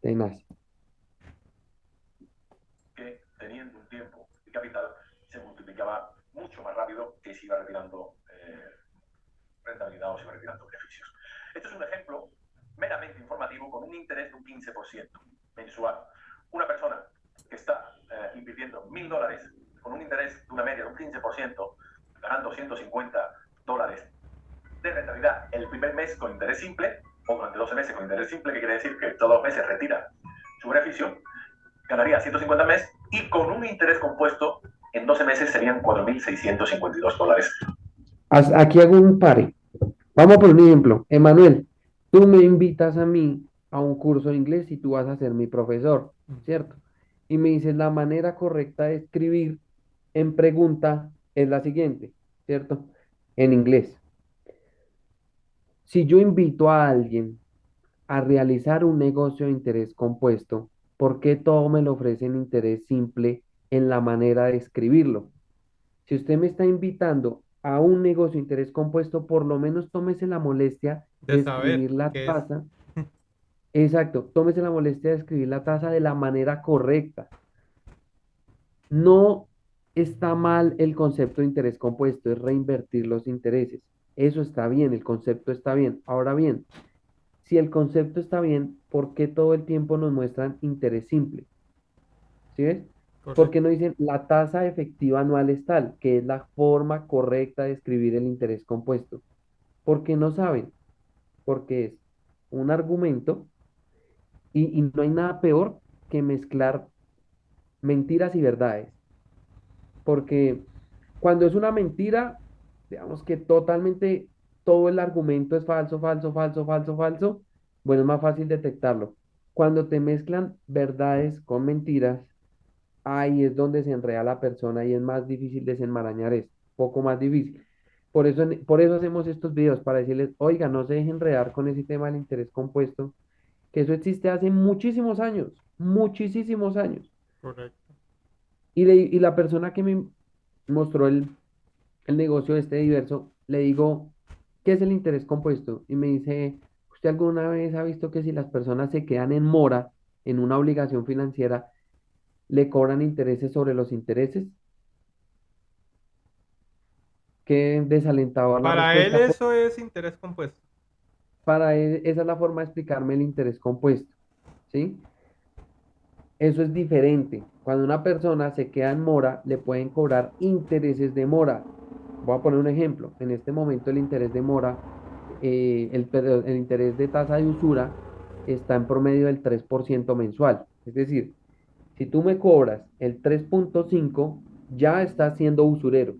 Tenaz. que teniendo un tiempo y capital se multiplicaba mucho más rápido que si iba retirando eh, rentabilidad o se iba retirando beneficios. Este es un ejemplo meramente informativo con un interés de un 15% mensual. Una persona que está eh, invirtiendo mil dólares con un interés de una media de un 15%, ganando 150 dólares de rentabilidad el primer mes con interés simple, o durante 12 meses con interés simple, que quiere decir que todos los meses retira su beneficio, ganaría 150 al mes y con un interés compuesto en 12 meses serían 4.652 dólares. Aquí hago un pare. Vamos por un ejemplo. Emanuel, tú me invitas a mí a un curso de inglés y tú vas a ser mi profesor, ¿cierto? Y me dices la manera correcta de escribir en pregunta es la siguiente, ¿cierto? En inglés. Si yo invito a alguien a realizar un negocio de interés compuesto, ¿por qué todo me lo ofrece en interés simple en la manera de escribirlo? Si usted me está invitando a un negocio de interés compuesto, por lo menos tómese la molestia de escribir la es. tasa. (laughs) Exacto, tómese la molestia de escribir la tasa de la manera correcta. No está mal el concepto de interés compuesto, es reinvertir los intereses. Eso está bien, el concepto está bien. Ahora bien, si el concepto está bien, ¿por qué todo el tiempo nos muestran interés simple? ¿Sí ves? ¿Por Correcto. qué no dicen la tasa efectiva anual es tal, que es la forma correcta de escribir el interés compuesto? Porque no saben, porque es un argumento y, y no hay nada peor que mezclar mentiras y verdades. porque cuando es una mentira, digamos que totalmente todo el argumento es falso, falso, falso, falso, falso, bueno, es más fácil detectarlo. Cuando te mezclan verdades con mentiras, ahí es donde se enreda la persona y es más difícil desenmarañar esto, poco más difícil. Por eso, por eso hacemos estos videos, para decirles, oiga, no se dejen enredar con ese tema del interés compuesto, que eso existe hace muchísimos años, muchísimos años. Correcto. Y, y la persona que me mostró el, el negocio este diverso, le digo, ¿qué es el interés compuesto? Y me dice, ¿usted alguna vez ha visto que si las personas se quedan en mora en una obligación financiera, le cobran intereses sobre los intereses? Qué desalentador. Para él respuesta, eso es interés compuesto. Para él, esa es la forma de explicarme el interés compuesto, ¿sí? Eso es diferente. Cuando una persona se queda en mora, le pueden cobrar intereses de mora. Voy a poner un ejemplo. En este momento el interés de mora, eh, el, interés de tasa de usura está en promedio del 3% mensual. Es decir, si tú me cobras el 3.5, ya estás siendo usurero.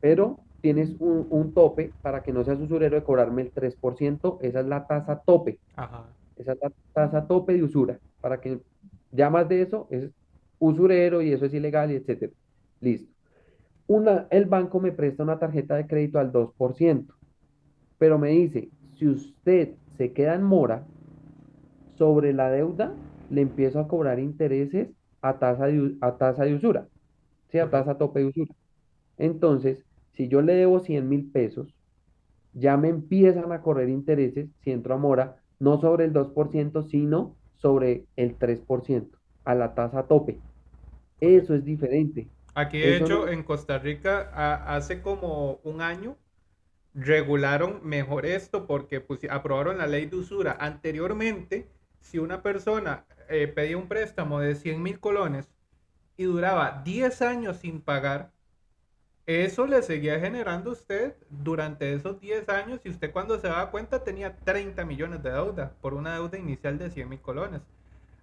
Pero tienes un, un tope para que no seas usurero de cobrarme el 3%, esa es la tasa tope. Ajá. Esa es la tasa tope de usura. Para que ya más de eso es usurero y eso es ilegal y etcétera. Listo. Una, el banco me presta una tarjeta de crédito al 2%, pero me dice, si usted se queda en mora sobre la deuda, le empiezo a cobrar intereses a tasa de, a tasa de usura, ¿sí? A tasa tope de usura. Entonces, si yo le debo 100 mil pesos, ya me empiezan a correr intereses si entro a mora, no sobre el 2%, sino sobre el 3%, a la tasa tope. Eso es diferente. Aquí, de hecho, en Costa Rica, a- hace como un año, regularon mejor esto porque pusi- aprobaron la ley de usura. Anteriormente, si una persona eh, pedía un préstamo de 100 mil colones y duraba 10 años sin pagar, eso le seguía generando a usted durante esos 10 años y usted cuando se daba cuenta tenía 30 millones de deuda por una deuda inicial de 100 mil colones.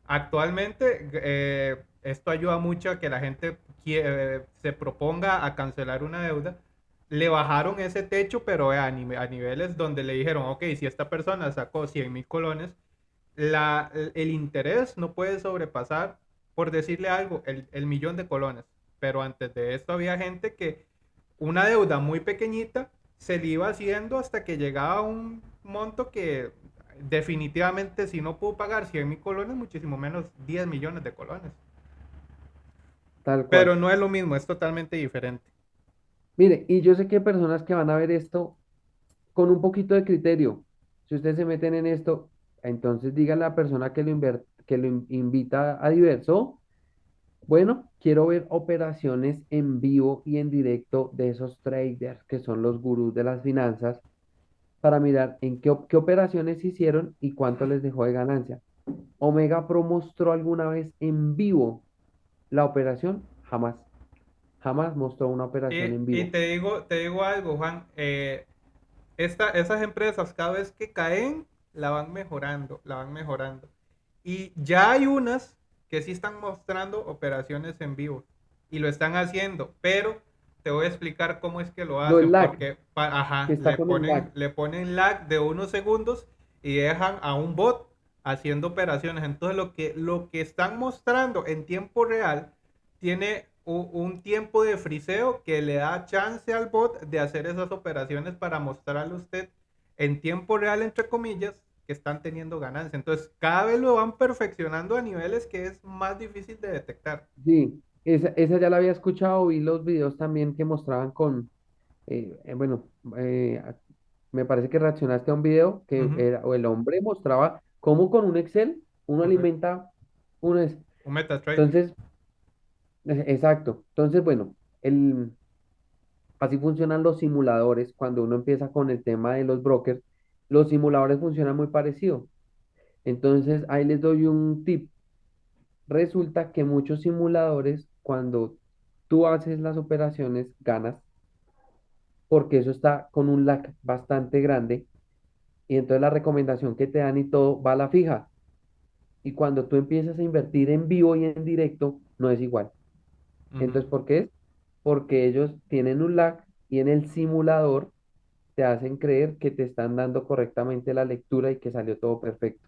Actualmente, eh, esto ayuda mucho a que la gente quie- eh, se proponga a cancelar una deuda. Le bajaron ese techo, pero a, nive- a niveles donde le dijeron, ok, si esta persona sacó 100 mil colones, la, el interés no puede sobrepasar, por decirle algo, el, el millón de colones. Pero antes de esto había gente que una deuda muy pequeñita se le iba haciendo hasta que llegaba a un monto que definitivamente si no pudo pagar 100 mil colones, muchísimo menos 10 millones de colones. Tal cual. Pero no es lo mismo, es totalmente diferente. Mire, y yo sé que hay personas que van a ver esto con un poquito de criterio. Si ustedes se meten en esto, entonces díganle a la persona que lo, que lo in- invita a Diverso, bueno, quiero ver operaciones en vivo y en directo de esos traders que son los gurús de las finanzas para mirar en qué, qué operaciones hicieron y cuánto les dejó de ganancia. Omega Pro mostró alguna vez en vivo la operación, jamás. Jamás mostró una Y, operación en y vivo. te digo, te digo algo, Juan, eh, esta- esas empresas cada vez que caen, la van mejorando, la van mejorando. Y ya hay unas que sí están mostrando operaciones en vivo y lo están haciendo, pero te voy a explicar cómo es que lo hacen, lag, porque ajá, le ponen, lag. le ponen lag de unos segundos y dejan a un bot haciendo operaciones. Entonces lo que, lo que están mostrando en tiempo real tiene u- un tiempo de friseo que le da chance al bot de hacer esas operaciones para mostrarle a usted en tiempo real, entre comillas, que están teniendo ganancia. Entonces, cada vez lo van perfeccionando a niveles que es más difícil de detectar. Sí, esa, esa ya la había escuchado, vi los videos también que mostraban con, eh, eh, bueno, eh, me parece que reaccionaste a un video que era, o el hombre mostraba cómo con un Excel uno alimenta un... es- Un MetaTrader. Entonces, eh, exacto. Entonces, bueno, el, así funcionan los simuladores cuando uno empieza con el tema de los brokers. Los simuladores funcionan muy parecido. Entonces, ahí les doy un tip. Resulta que muchos simuladores, cuando tú haces las operaciones, ganas, porque eso está con un lag bastante grande. Y entonces la recomendación que te dan y todo va a la fija. Y cuando tú empiezas a invertir en vivo y en directo, no es igual. Entonces, ¿por qué es? Porque ellos tienen un lag y en el simulador te hacen creer que te están dando correctamente la lectura y que salió todo perfecto.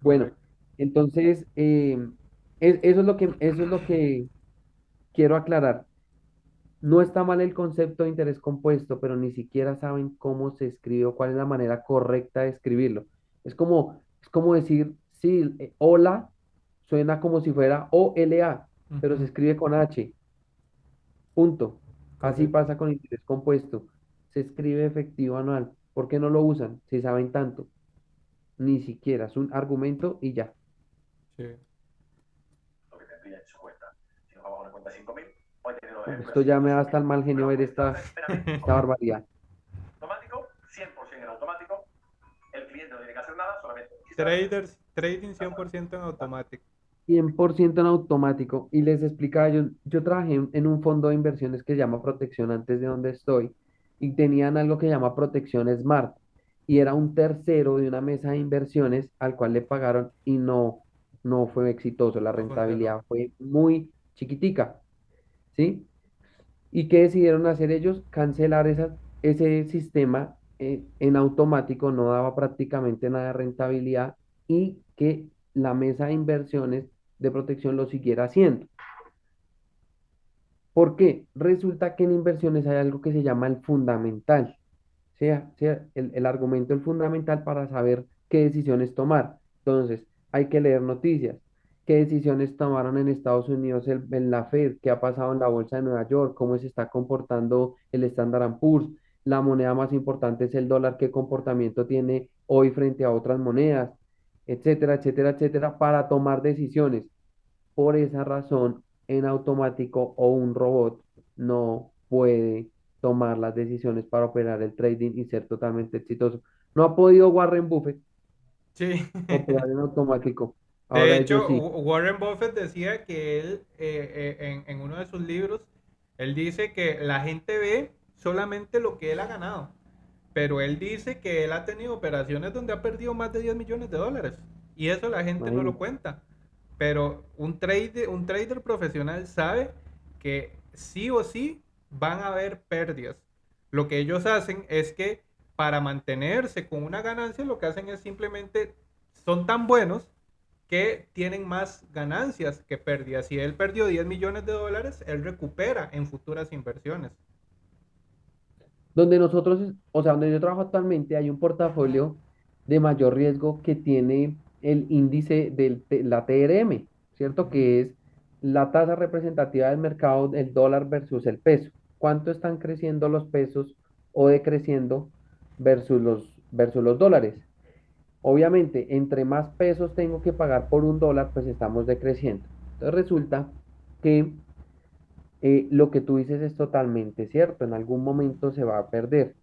Bueno, entonces, eh, es- eso es lo que, eso es lo que quiero aclarar. No está mal el concepto de interés compuesto, pero ni siquiera saben cómo se escribe o cuál es la manera correcta de escribirlo. Es como, es como decir, sí, eh, hola suena como si fuera O-L-A, pero se escribe con H. Punto. Así pasa con interés compuesto. Se escribe efectivo anual. ¿Por qué no lo usan? Si saben tanto. Ni siquiera. Es un argumento y ya. Sí. lo que tendría en su cuenta. Si nos vamos a una cuenta de 5.000, hoy teniendo Uf, ejemplos Esto ya me da hasta el 5.000. mal genio ver esta, esta barbaridad. automático, 100% en automático. El cliente no tiene que hacer nada, solamente Traders, trading 100% en automático. 100% en automático. Y les explicaba, yo, yo trabajé en, en un fondo de inversiones que se llama Protección antes de donde estoy y tenían algo que se llama Protección Smart y era un tercero de una mesa de inversiones al cual le pagaron y no, no fue exitoso. La rentabilidad fue muy chiquitica, ¿sí? ¿Y qué decidieron hacer ellos? Cancelar ese sistema eh, en automático, no daba prácticamente nada de rentabilidad y que la mesa de inversiones de protección lo siguiera haciendo. ¿Por qué? Resulta que en inversiones hay algo que se llama el fundamental, sea, sea el, el argumento, el fundamental para saber qué decisiones tomar. Entonces, hay que leer noticias. ¿Qué decisiones tomaron en Estados Unidos el- en la Fed? ¿Qué ha pasado en la bolsa de Nueva York? ¿Cómo se está comportando el Standard Poor's? La moneda más importante es el dólar. ¿Qué comportamiento tiene hoy frente a otras monedas? Etcétera, etcétera, etcétera, para tomar decisiones. Por esa razón, en automático o un robot no puede tomar las decisiones para operar el trading y ser totalmente exitoso. No ha podido Warren Buffett Sí. operar en (laughs) automático. De Ahora ellos hecho, sí. Warren Buffett decía que él, eh, eh, en, en uno de sus libros, él dice que la gente ve solamente lo que él ha ganado. Pero él dice que él ha tenido operaciones donde ha perdido más de 10 millones de dólares. Y eso la gente no lo cuenta. Pero un trader, un trader profesional sabe que sí o sí van a haber pérdidas. Lo que ellos hacen es que para mantenerse con una ganancia, lo que hacen es simplemente son tan buenos que tienen más ganancias que pérdidas. Si él perdió 10 millones de dólares, él recupera en futuras inversiones. Donde nosotros, o sea, donde yo trabajo actualmente, hay un portafolio de mayor riesgo que tiene el índice de la TRM, ¿cierto? Que es la tasa representativa del mercado del dólar versus el peso. ¿Cuánto están creciendo los pesos o decreciendo versus los, versus los dólares? Obviamente, entre más pesos tengo que pagar por un dólar, pues estamos decreciendo. Entonces resulta que eh, lo que tú dices es totalmente cierto, en algún momento se va a perder.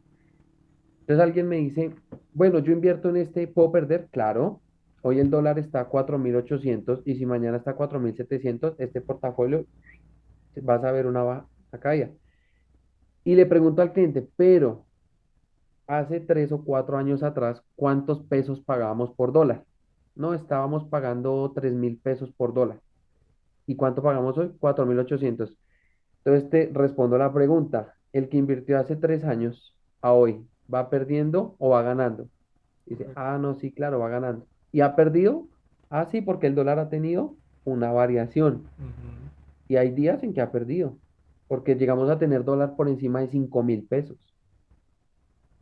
Entonces alguien me dice, bueno, yo invierto en este, ¿puedo perder? Claro, hoy el dólar está a 4.800 y si mañana está a 4.700, este portafolio vas a ver una baja, una caída. Y le pregunto al cliente, pero hace tres o cuatro años atrás, ¿cuántos pesos pagábamos por dólar? No, estábamos pagando tres mil pesos por dólar. ¿Y cuánto pagamos hoy? 4.800. Entonces te respondo la pregunta, ¿el que invirtió hace tres años a hoy va perdiendo o va ganando? Dice, ah, no, sí, claro, va ganando. ¿Y ha perdido? Ah, sí, porque el dólar ha tenido una variación y hay días en que ha perdido, porque llegamos a tener dólar por encima de cinco mil pesos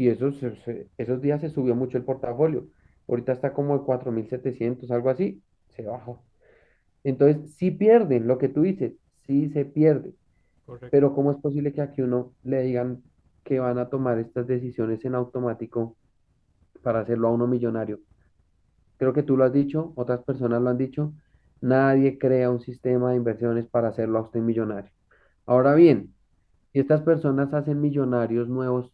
y esos, esos días se subió mucho el portafolio. Ahorita está como de 4.700 algo así, se bajó. Entonces, sí pierden, lo que tú dices, sí se pierde. Correcto. Pero ¿cómo es posible que aquí uno le digan que van a tomar estas decisiones en automático para hacerlo a uno millonario? Creo que tú lo has dicho, otras personas lo han dicho. Nadie crea un sistema de inversiones para hacerlo a usted millonario. Ahora bien, si estas personas hacen millonarios nuevos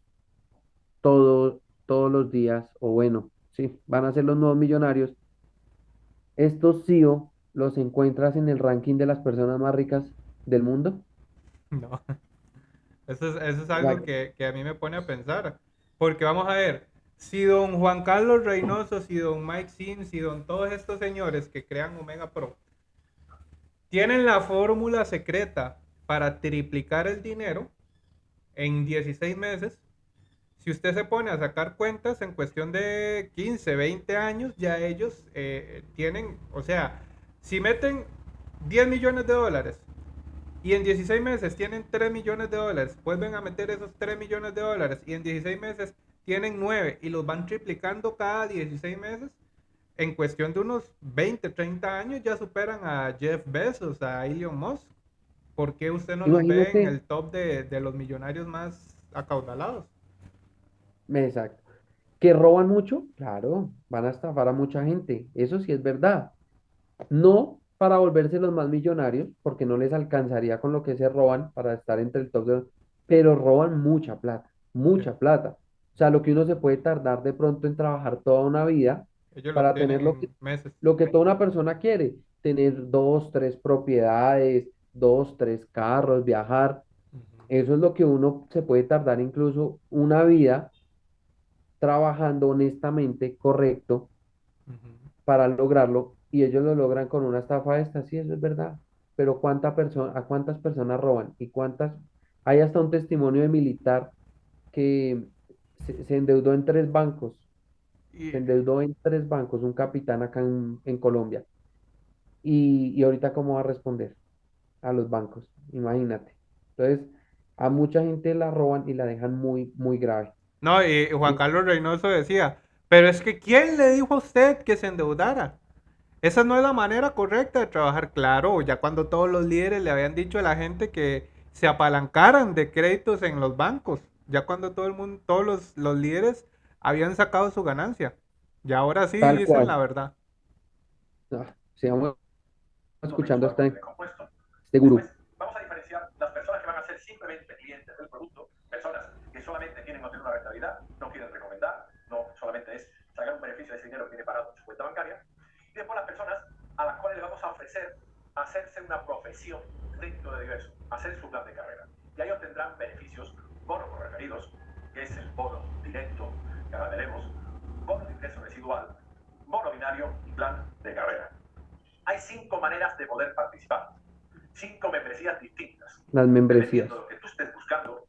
todo- todos los días, o bueno, sí, van a ser los nuevos millonarios, estos CEO los encuentras en el ranking de las personas más ricas del mundo. No. (laughs) Eso es, eso es algo que, que a mí me pone a pensar. Porque vamos a ver, si don Juan Carlos Reynoso, si don Mike Sim, si don todos estos señores que crean Omega Pro, tienen la fórmula secreta para triplicar el dinero en 16 meses. Si usted se pone a sacar cuentas en cuestión de 15, 20 años, ya ellos eh, tienen, o sea, si meten 10 millones de dólares y en 16 meses tienen 3 millones de dólares, vuelven a meter esos 3 millones de dólares y en 16 meses tienen 9 y los van triplicando cada 16 meses, en cuestión de unos 20, 30 años ya superan a Jeff Bezos, a Elon Musk. ¿Por qué usted no los ve en el top de, de los millonarios más acaudalados? Exacto. ¿Que roban mucho? Claro, van a estafar a mucha gente. Eso sí es verdad. No para volverse los más millonarios, porque no les alcanzaría con lo que se roban para estar entre el top de... Pero roban mucha plata, mucha plata. O sea, lo que uno se puede tardar de pronto en trabajar toda una vida para tener lo que, lo que toda una persona quiere, tener dos, tres propiedades, dos, tres carros, viajar. Eso es lo que uno se puede tardar incluso una vida trabajando honestamente, correcto, para lograrlo. Y ellos lo logran con una estafa esta, sí, eso es verdad. Pero ¿cuánta persona, ¿a cuántas personas roban? ¿Y cuántas? Hay hasta un testimonio de militar que se, endeudó en tres bancos. Se endeudó en tres bancos, un capitán acá en, Colombia. Y, y ahorita, ¿cómo va a responder? a los bancos, imagínate. Entonces, a mucha gente la roban y la dejan muy, muy grave. No, y Juan Carlos Reynoso decía, pero es que ¿quién le dijo a usted que se endeudara? Esa no es la manera correcta de trabajar, claro, ya cuando todos los líderes le habían dicho a la gente que se apalancaran de créditos en los bancos, ya cuando todo el mundo, todos los, los líderes habían sacado su ganancia. Y ahora sí dicen la verdad. Ah, sigamos escuchando Seguro. vamos Y después las personas a las cuales le vamos a ofrecer hacerse una profesión dentro de diverso, hacer su plan de carrera. Y ahí obtendrán beneficios, bonos por referidos, que es el bono directo que ahora veremos, bono de ingreso residual, bono binario y plan de carrera. Hay cinco maneras de poder participar cinco membresías distintas. Las membresías. Lo que tú estés buscando,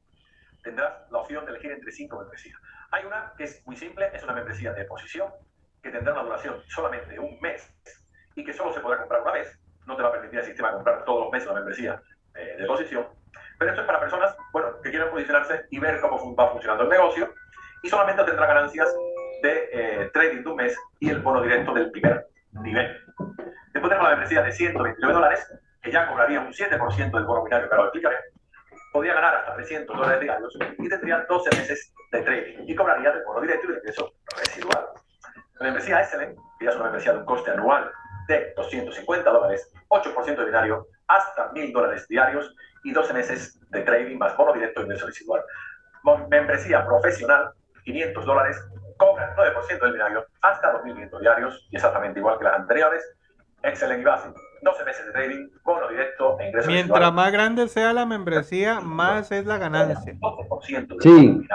tendrás la opción de elegir entre cinco membresías. Hay una que es muy simple, es una membresía de posición, que tendrá una duración solamente de un mes y que solo se podrá comprar una vez. No te va a permitir el sistema comprar todos los meses una membresía eh, de posición. Pero esto es para personas bueno, que quieran posicionarse y ver cómo va funcionando el negocio y solamente tendrá ganancias de eh, trading de un mes y el bono directo del primer nivel. Después tenemos la membresía de 129 dólares, que ya cobraría un 7% del bono binario que ahora explicaré, podría ganar hasta 300 dólares diarios y tendría 12 meses de trading y cobraría del bono directo y del ingreso residual. La membresía SL, que ya es una membresía de un coste anual de 250 dólares, 8% de binario, hasta 1000 dólares diarios y 12 meses de trading más bono directo y ingreso residual. Membresía profesional, 500 dólares, cobra 9% del binario hasta 2.500 diarios y exactamente igual que las anteriores. Excelente y básico 12 meses de trading, bono directo e ingreso Mientras más grande sea la membresía, más es la ganancia. 12% de sí.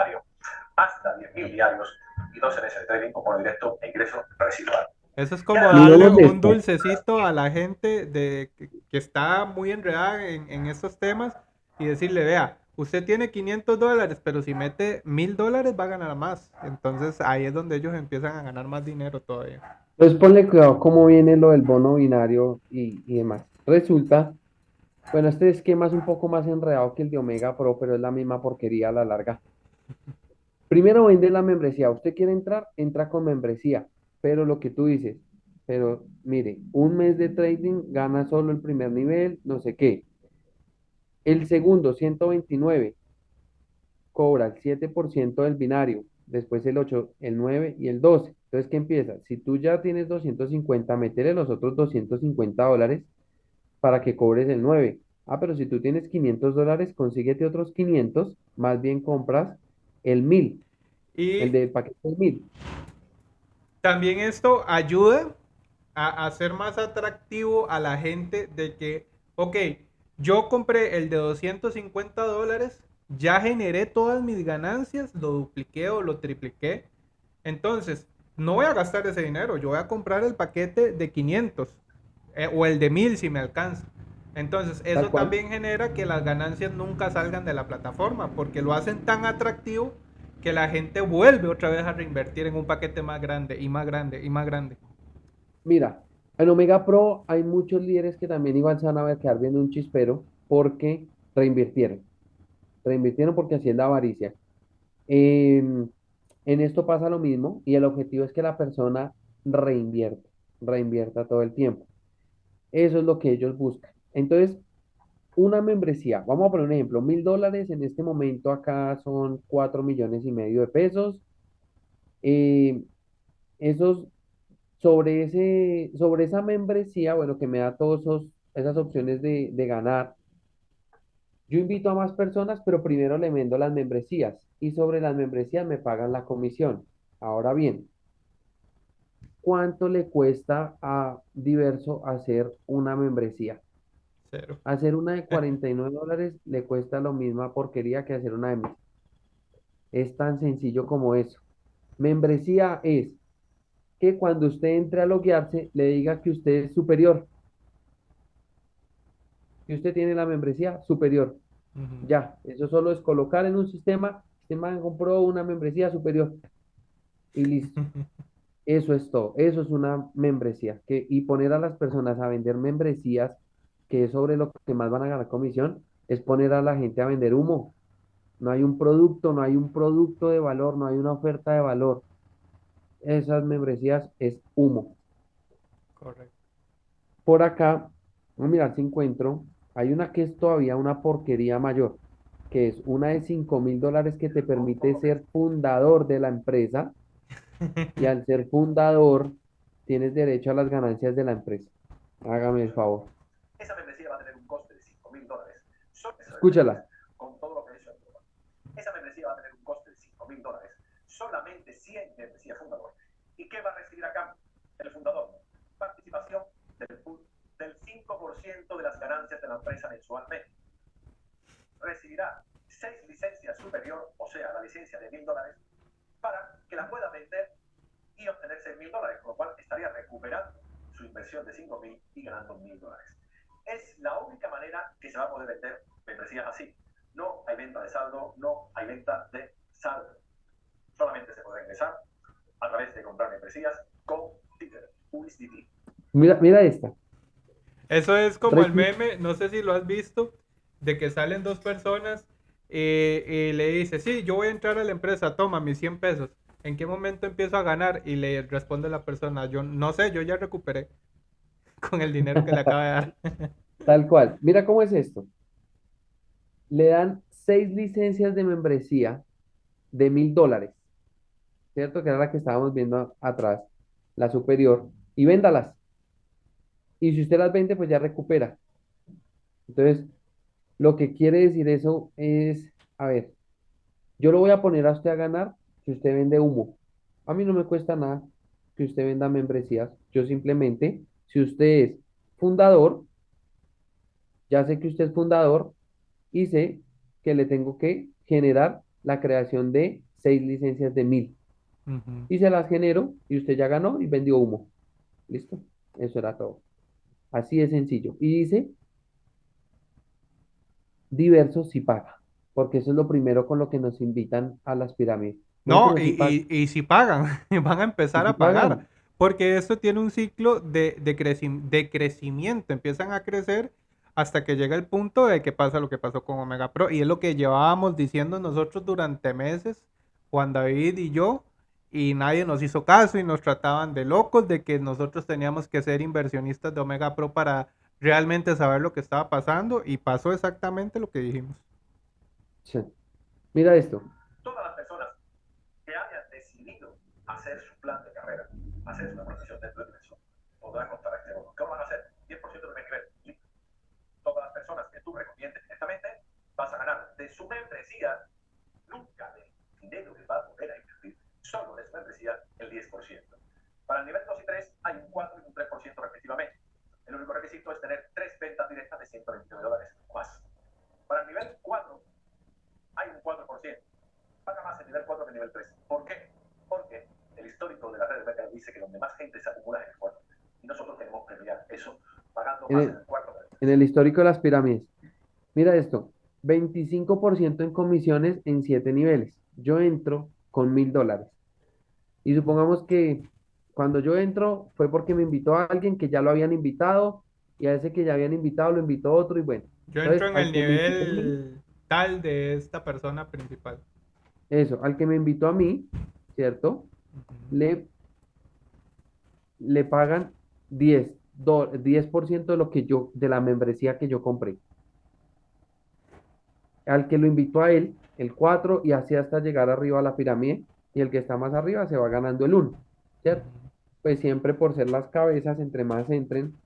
hasta 10.000 diarios y 12 meses de trading con bono directo e ingreso residual. Eso es como darle un dulcecito a la gente de, que, está muy enredada en, en estos temas y decirle, vea, usted tiene 500 dólares, pero si mete 1000 dólares va a ganar más. Entonces ahí es donde ellos empiezan a ganar más dinero todavía. Entonces ponle cuidado cómo viene lo del bono binario y, demás. Resulta, bueno, este esquema es un poco más enredado que el de Omega Pro, pero es la misma porquería a la larga. Primero vende la membresía. Usted quiere entrar, entra con membresía. Pero lo que tú dices, pero mire, un mes de trading gana solo el primer nivel, no sé qué. El segundo, 129, cobra el 7% del binario, después el 8, el 9 y el 12. Entonces, ¿qué empieza? Si tú ya tienes 250, métele los otros 250 dólares para que cobres el 9. Ah, pero si tú tienes 500 dólares, consíguete otros 500, más bien compras el 1000. Y el del paquete del 1000. También esto ayuda a hacer más atractivo a la gente de que, ok, yo compré el de 250 dólares, ya generé todas mis ganancias, lo dupliqué o lo tripliqué. Entonces, no voy a gastar ese dinero, yo voy a comprar el paquete de 500 eh, o el de 1000 si me alcanza. Entonces, eso también genera que las ganancias nunca salgan de la plataforma, porque lo hacen tan atractivo que la gente vuelve otra vez a reinvertir en un paquete más grande y más grande y más grande. Mira, en Omega Pro hay muchos líderes que también igual se van a ver quedar viendo un chispero porque reinvirtieron. Reinvirtieron porque así es la avaricia. En esto pasa lo mismo y el objetivo es que la persona reinvierta, reinvierta todo el tiempo. Eso es lo que ellos buscan. Entonces, una membresía, vamos a poner un ejemplo, mil dólares en este momento acá son cuatro millones y medio de pesos. Eh, esos, sobre ese, sobre esa membresía, bueno, que me da todas esas opciones de, de ganar, yo invito a más personas, pero primero le vendo las membresías y sobre las membresías me pagan la comisión. Ahora bien, ¿cuánto le cuesta a Diverso hacer una membresía? Cero. Hacer una de (laughs) 49 dólares le cuesta lo misma porquería que hacer una de mil. Es tan sencillo como eso. Membresía es que cuando usted entre a loguearse le diga que usted es superior, que usted tiene la membresía superior. Ya, eso solo es colocar en un sistema, man compró una membresía superior y listo. (laughs) Eso es todo. Eso es una membresía. Que, y poner a las personas a vender membresías, que es sobre lo que más van a ganar comisión, es poner a la gente a vender humo. No hay un producto, no hay un producto de valor, no hay una oferta de valor. Esas membresías es humo. Correcto. Por acá, vamos a mirar si encuentro. Hay una que es todavía una porquería mayor, que es una de 5 mil dólares que te permite ser fundador de la empresa (laughs) y al ser fundador tienes derecho a las ganancias de la empresa. Hágame el favor. Esa membresía va a tener un coste de 5 mil dólares. Solo esa Escúchala. Con todo lo que engloba. Esa membresía va a tener un coste de 5 mil dólares. Solamente 100 membresías fundador. ¿Y qué va a recibir a cambio? El fundador. Participación del, del 5% de las ganancias de la empresa mensualmente. Recibirá 6 licencias superior, o sea, la licencia de mil dólares, para que la pueda vender y obtener 6 mil dólares, con lo cual estaría recuperando su inversión de 5 mil y ganando mil dólares. Es la única manera que se va a poder vender membresías así. No hay venta de saldo, no hay venta de saldo. Solamente se podrá ingresar a través de comprar membresías con Twitter, USDT. Mira, mira esta. Eso es como el meme, no sé si lo has visto, de que salen dos personas eh, y le dice, sí, yo voy a entrar a la empresa, toma mis 100 pesos. ¿En qué momento empiezo a ganar? Y le responde la persona, yo no sé, yo ya recuperé con el dinero que le acaba de dar. (laughs) Tal cual. Mira cómo es esto. Le dan seis licencias de membresía de mil dólares, ¿cierto? Que era la que estábamos viendo atrás, la superior, y véndalas. Y si usted las vende, pues ya recupera. Entonces, lo que quiere decir eso es, a ver, yo lo voy a poner a usted a ganar si usted vende humo. A mí no me cuesta nada que usted venda membresías. Yo simplemente, si usted es fundador, ya sé que usted es fundador y sé que le tengo que generar la creación de seis licencias de mil. Y se las genero y usted ya ganó y vendió humo. ¿Listo? Eso era todo. Así de sencillo. Y dice, diverso si paga, porque eso es lo primero con lo que nos invitan a las pirámides. No, y, paga. y, y si pagan, (laughs) van a empezar a si pagar, pagan. Porque esto tiene un ciclo de, de, creci- de crecimiento, empiezan a crecer hasta que llega el punto de que pasa lo que pasó con Omega Pro, y es lo que llevábamos diciendo nosotros durante meses, Juan David y yo, y nadie nos hizo caso y nos trataban de locos, de que nosotros teníamos que ser inversionistas de Omega Pro para realmente saber lo que estaba pasando, y pasó exactamente lo que dijimos. Sí. Mira esto. Todas las personas que hayan decidido hacer su plan de carrera, hacer una profesión dentro de eso, podrán contar a este bono. ¿Qué van a hacer? 10% de nivel. Sí. Todas las personas que tú recomiendes directamente vas a ganar de su membresía, nunca del dinero que va a poder a invertir, solo de su membresía el 10%. Para el nivel 2 y 3 hay un 4 y un 3% respectivamente. El único requisito es tener tres ventas directas de 129 dólares más. Para el nivel 4 hay un 4%. Paga más el nivel 4 que el nivel 3. ¿Por qué? Histórico de la red de mercado dice que donde más gente se acumula es en el 4. Y nosotros tenemos que eso pagando más En el- en el cuarto. en el histórico de las pirámides. Mira esto, 25% en comisiones en 7 niveles. Yo entro con mil dólares. Y supongamos que cuando yo entro fue porque me invitó a alguien que ya lo habían invitado y a ese que ya habían invitado lo invitó otro y bueno. Yo Entonces, entro en el me nivel tal de esta persona principal. Eso, al que me invitó a mí, ¿cierto? Le, le pagan 10, do- 10% de lo que yo, de la membresía que yo compré. Al que lo invitó a él, el 4 y así hasta llegar arriba a la pirámide, y el que está más arriba se va ganando el 1, ¿cierto? Pues siempre por ser las cabezas, entre más entren,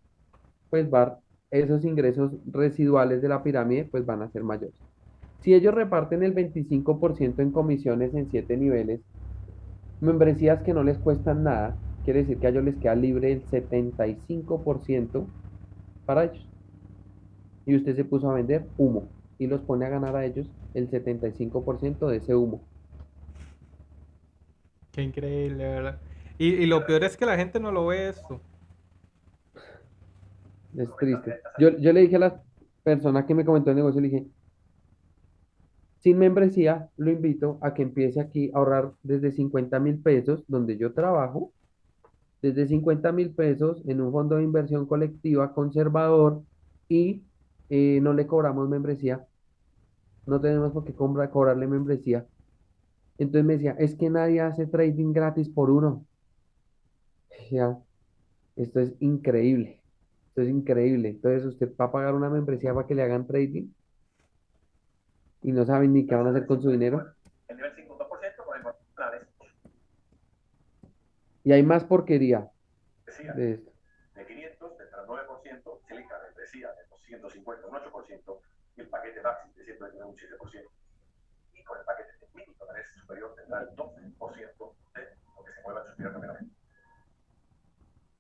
pues va, esos ingresos residuales de la pirámide, pues van a ser mayores. Si ellos reparten el 25% en comisiones en 7 niveles, membresías que no les cuestan nada, quiere decir que a ellos les queda libre el 75% para ellos. Y usted se puso a vender humo y los pone a ganar a ellos el 75% de ese humo. Qué increíble, ¿verdad? Y, y lo peor es que la gente no lo ve esto. Es triste. Yo, yo le dije a la persona que me comentó el negocio, le dije, sin membresía, lo invito a que empiece aquí a ahorrar desde 50 mil pesos, donde yo trabajo, desde 50 mil pesos en un fondo de inversión colectiva conservador y eh, no le cobramos membresía. No tenemos por qué cobrarle membresía. Entonces me decía, es que nadie hace trading gratis por uno. Ya, esto es increíble. Esto es increíble. Entonces usted va a pagar una membresía para que le hagan trading y no saben ni qué van a hacer con su dinero. El nivel 5, 2%, por Y hay más porquería decía, de esto. de 500, del 9%, Silica membresía de 250, un 8%, y el paquete Maxi de 129, un 7%. Y con el paquete de mil dólares superior tendrá el 12% de lo que se mueva en su primer primeramente.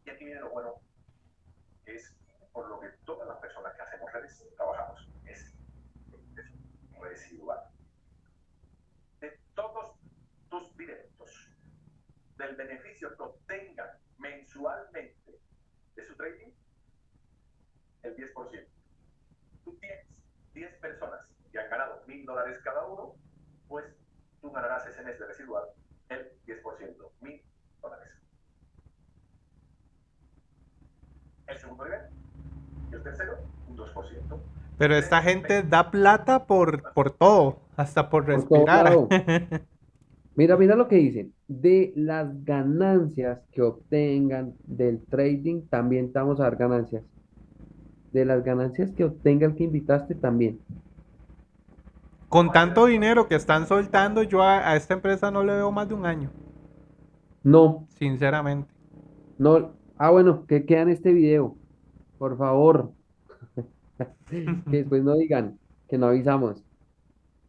Y aquí viene lo bueno, que es por lo que todas las personas que hacemos redes trabajamos, residual. De todos tus dividendos, del beneficio que obtengan mensualmente de su trading, el 10%. Tú tienes 10 personas que han ganado mil dólares cada uno, pues tú ganarás ese mes de residual el 10%, mil dólares. El segundo nivel y el tercero, un 2%. Pero esta gente da plata por, por todo, hasta por Por todo respirar. (laughs) Mira, mira lo que dicen. De las ganancias que obtengan del trading, también te vamos a dar ganancias. De las ganancias que obtenga el que invitaste, también. Con tanto dinero que están soltando, yo a, a esta empresa no le veo más de un año, No, sinceramente. no. Ah, bueno, que queda en este video. Por favor. (laughs) Que después no digan que no avisamos.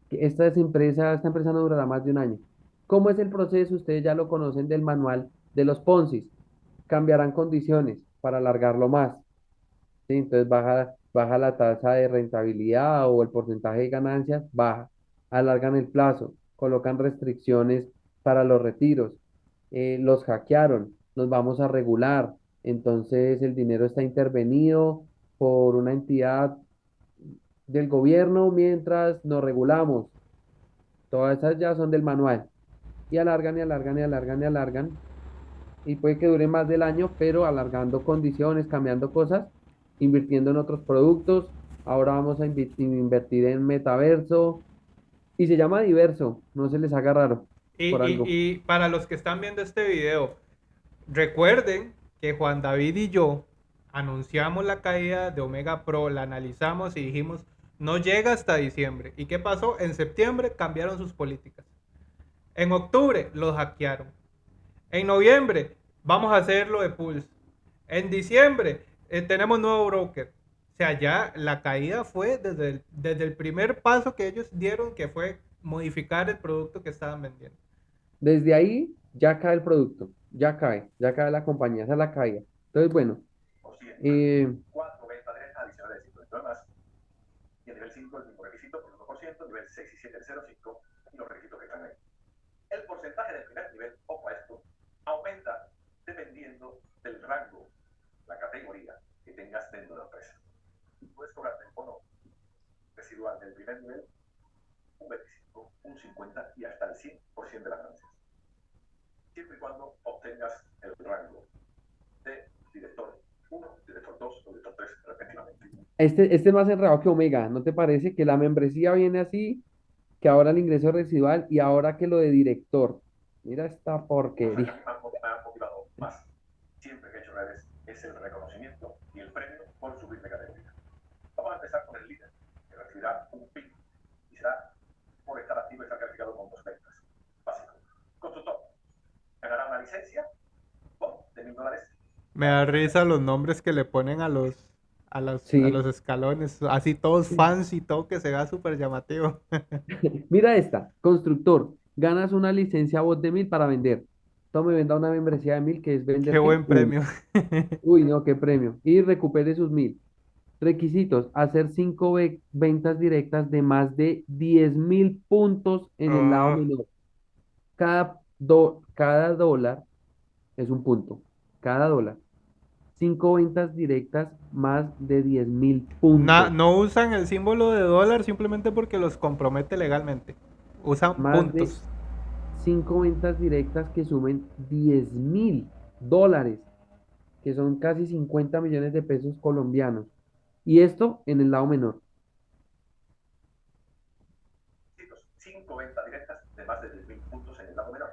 Que esta es empresa, esta empresa no durará más de un año. ¿Cómo es el proceso? Ustedes ya lo conocen del manual de los Ponzi. Cambiarán condiciones para alargarlo más. ¿sí? Entonces baja, baja la tasa de rentabilidad o el porcentaje de ganancias, baja. Alargan el plazo, colocan restricciones para los retiros. eh, los hackearon, nos vamos a regular. Entonces el dinero está intervenido por una entidad del gobierno mientras nos regulamos. Todas esas ya son del manual. Y alargan y alargan y alargan y alargan. Y puede que dure más del año, pero alargando condiciones, cambiando cosas, invirtiendo en otros productos. Ahora vamos a invertir en metaverso. Y se llama diverso, no se les haga raro. Y, por y- algo. y para los que están viendo este video, recuerden que Juan David y yo anunciamos la caída de Omega Pro, la analizamos y dijimos, no llega hasta diciembre. ¿Y qué pasó? En septiembre cambiaron sus políticas. En octubre los hackearon. En noviembre vamos a hacerlo de Pulse. En diciembre eh, tenemos nuevo broker. O sea, ya la caída fue desde el, desde el primer paso que ellos dieron, que fue modificar el producto que estaban vendiendo. Desde ahí ya cae el producto, ya cae, ya cae la compañía, esa es la caída. Entonces, bueno. Eh, cuatro ventas directas adicionales de 50 más. Y el nivel 5 el mismo requisito, el 1%, nivel 6 y 7 el 0,5 y los requisitos que están ahí. El porcentaje del primer nivel, ojo a esto, aumenta dependiendo del rango, la categoría que tengas dentro de la empresa. Tú primer nivel un 25, un 50 y hasta el 100% de las ganancias. Siempre y cuando obtengas el rango de director 1, director 2 o director 3 respectivamente. Este, este es más enredado que Omega, ¿no te parece? Que la membresía viene así, que ahora el ingreso residual y ahora que lo de director. Mira esta que porquería. han, mo- me han motivado más siempre que he hecho redes es el reconocimiento y el premio por subir de categoría. Vamos a empezar con el líder, que recibirá un PIN y será por estar activo y estar calificado con dos ventas. Básico. Constructor ganará una licencia de mil dólares Me da risa los nombres que le ponen a los, a los, Sí. a los escalones, así todos fancy, todo que se vea súper llamativo. (laughs) Mira esta, constructor, ganas una licencia voz de mil para vender. Tome, venda una membresía de mil que es vender. Qué buen premio. (laughs) Uy, no, qué premio. Y recupere sus mil. Requisitos, hacer cinco ve- ventas directas de más de 10 mil puntos en el lado Ah. menor. Cada, do- cada dólar es un punto. Cada dólar. Cinco ventas directas más de 10 mil puntos. Na- no usan el símbolo de dólar simplemente porque los compromete legalmente. Usan Más de- puntos. cinco ventas directas que sumen 10 mil dólares, que son casi 50 millones de pesos colombianos. Y esto en el lado menor. requisitos. Cinco ventas directas de más de 10.000 puntos en el lado menor.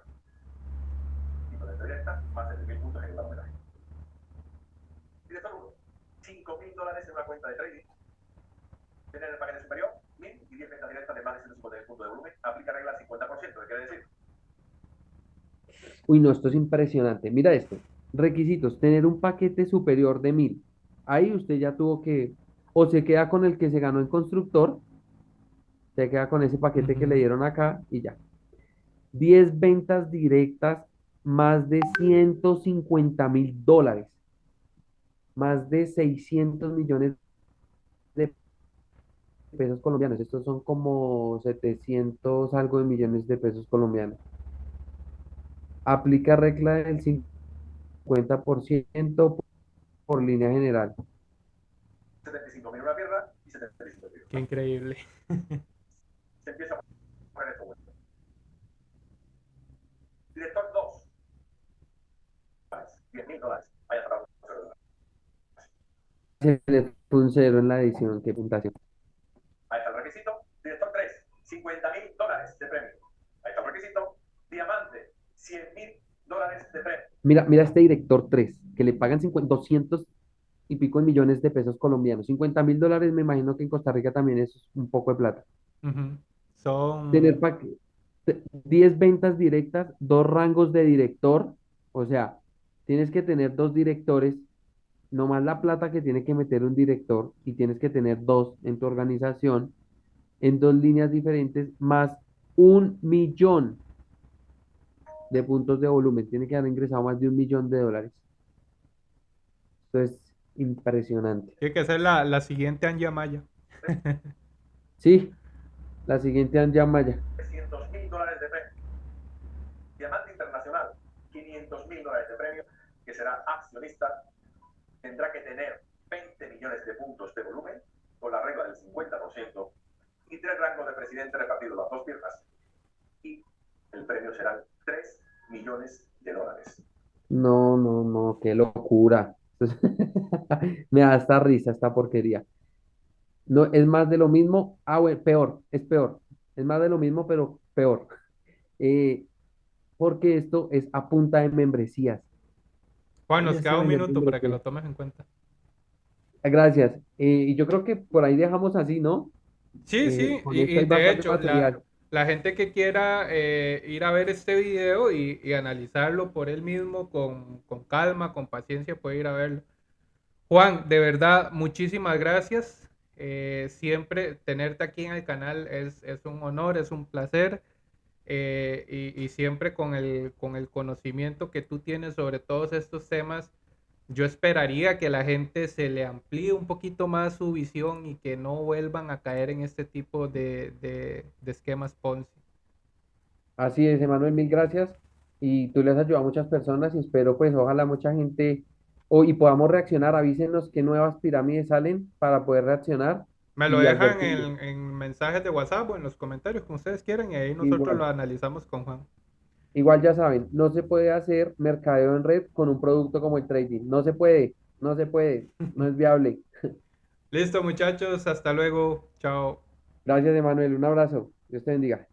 Cinco ventas directas, más de 10.000 puntos en el lado menor. Director 1, 5.000 dólares en una cuenta de trading. Tener el paquete superior, 1.000 y 10 ventas directas de más de 150 puntos de volumen. Aplica regla 50%. ¿Qué quiere decir? Uy, no, esto es impresionante. Mira esto. Requisitos, tener un paquete superior de mil. Ahí usted ya tuvo que, o se queda con el que se ganó en constructor, se queda con ese paquete que le dieron acá y ya. 10 ventas directas, más de 150 mil dólares, más de 600 millones de pesos colombianos. Estos son como 700 algo de millones de pesos colombianos. Aplica regla del 50% por línea general. 75.000 en una pierna y 75 en otra. Qué increíble. (laughs) Se empieza a poner esto bueno. Director 2. 10.000 dólares. Se le fue un cero en la edición, qué puntuación. Ahí está el requisito. Director 3, 50 mil dólares de premio. Ahí está el requisito. Diamante, 100 mil dólares de premio. Mira, mira este director 3, que le pagan 50 200 y pico de millones de pesos colombianos. 50 mil dólares, me imagino que en Costa Rica también es un poco de plata. Ujú. Son... Tener pa- te- 10 ventas directas, dos rangos de director, o sea, tienes que tener dos directores, no más la plata que tiene que meter un director, y tienes que tener dos en tu organización, en dos líneas diferentes, más un millón de puntos de volumen. Tiene que haber ingresado más de un millón de dólares. Esto es impresionante. Tiene que ser la, la siguiente Anja Maya. (laughs) Sí, la siguiente Anja Maya. 300 mil dólares de premio. Diamante internacional, 500 mil dólares de premio, que será accionista. Tendrá que tener 20 millones de puntos de volumen, con la regla del 50%, y tres rangos de presidente repartidos las dos piernas. Y el premio serán 3 millones de dólares. No, no, no, qué locura. Me da esta risa, esta porquería. No, es más de lo mismo. Ah, bueno, peor, es peor. Es más de lo mismo, pero peor. Eh, porque esto es a punta de membresías. Juan, nos queda un minuto para que lo tomes en cuenta. Gracias. Eh, y yo creo que por ahí dejamos así, ¿no? Sí, Eh, sí, y, y de hecho, la, la gente que quiera eh, ir a ver este video y, y analizarlo por él mismo con, con calma, con paciencia, puede ir a verlo. Juan, de verdad, muchísimas gracias. Eh, siempre tenerte aquí en el canal es, es un honor, es un placer. Eh, y, y siempre con el, con el conocimiento que tú tienes sobre todos estos temas, yo esperaría que la gente se le amplíe un poquito más su visión y que no vuelvan a caer en este tipo de, de- de esquemas Ponzi. Así es, Emanuel, mil gracias. Y tú le has ayudado a muchas personas y espero pues ojalá mucha gente hoy y podamos reaccionar. Avísenos qué nuevas pirámides salen para poder reaccionar Me lo dejan en, en mensajes de WhatsApp o en los comentarios como ustedes quieran y ahí nosotros Igual. lo analizamos con Juan. Igual ya saben, no se puede hacer mercadeo en red con un producto como el trading. No se puede, no se puede, no es viable. (laughs) Listo, muchachos, hasta luego. Chao. Gracias, Emanuel. Un abrazo. Dios te bendiga.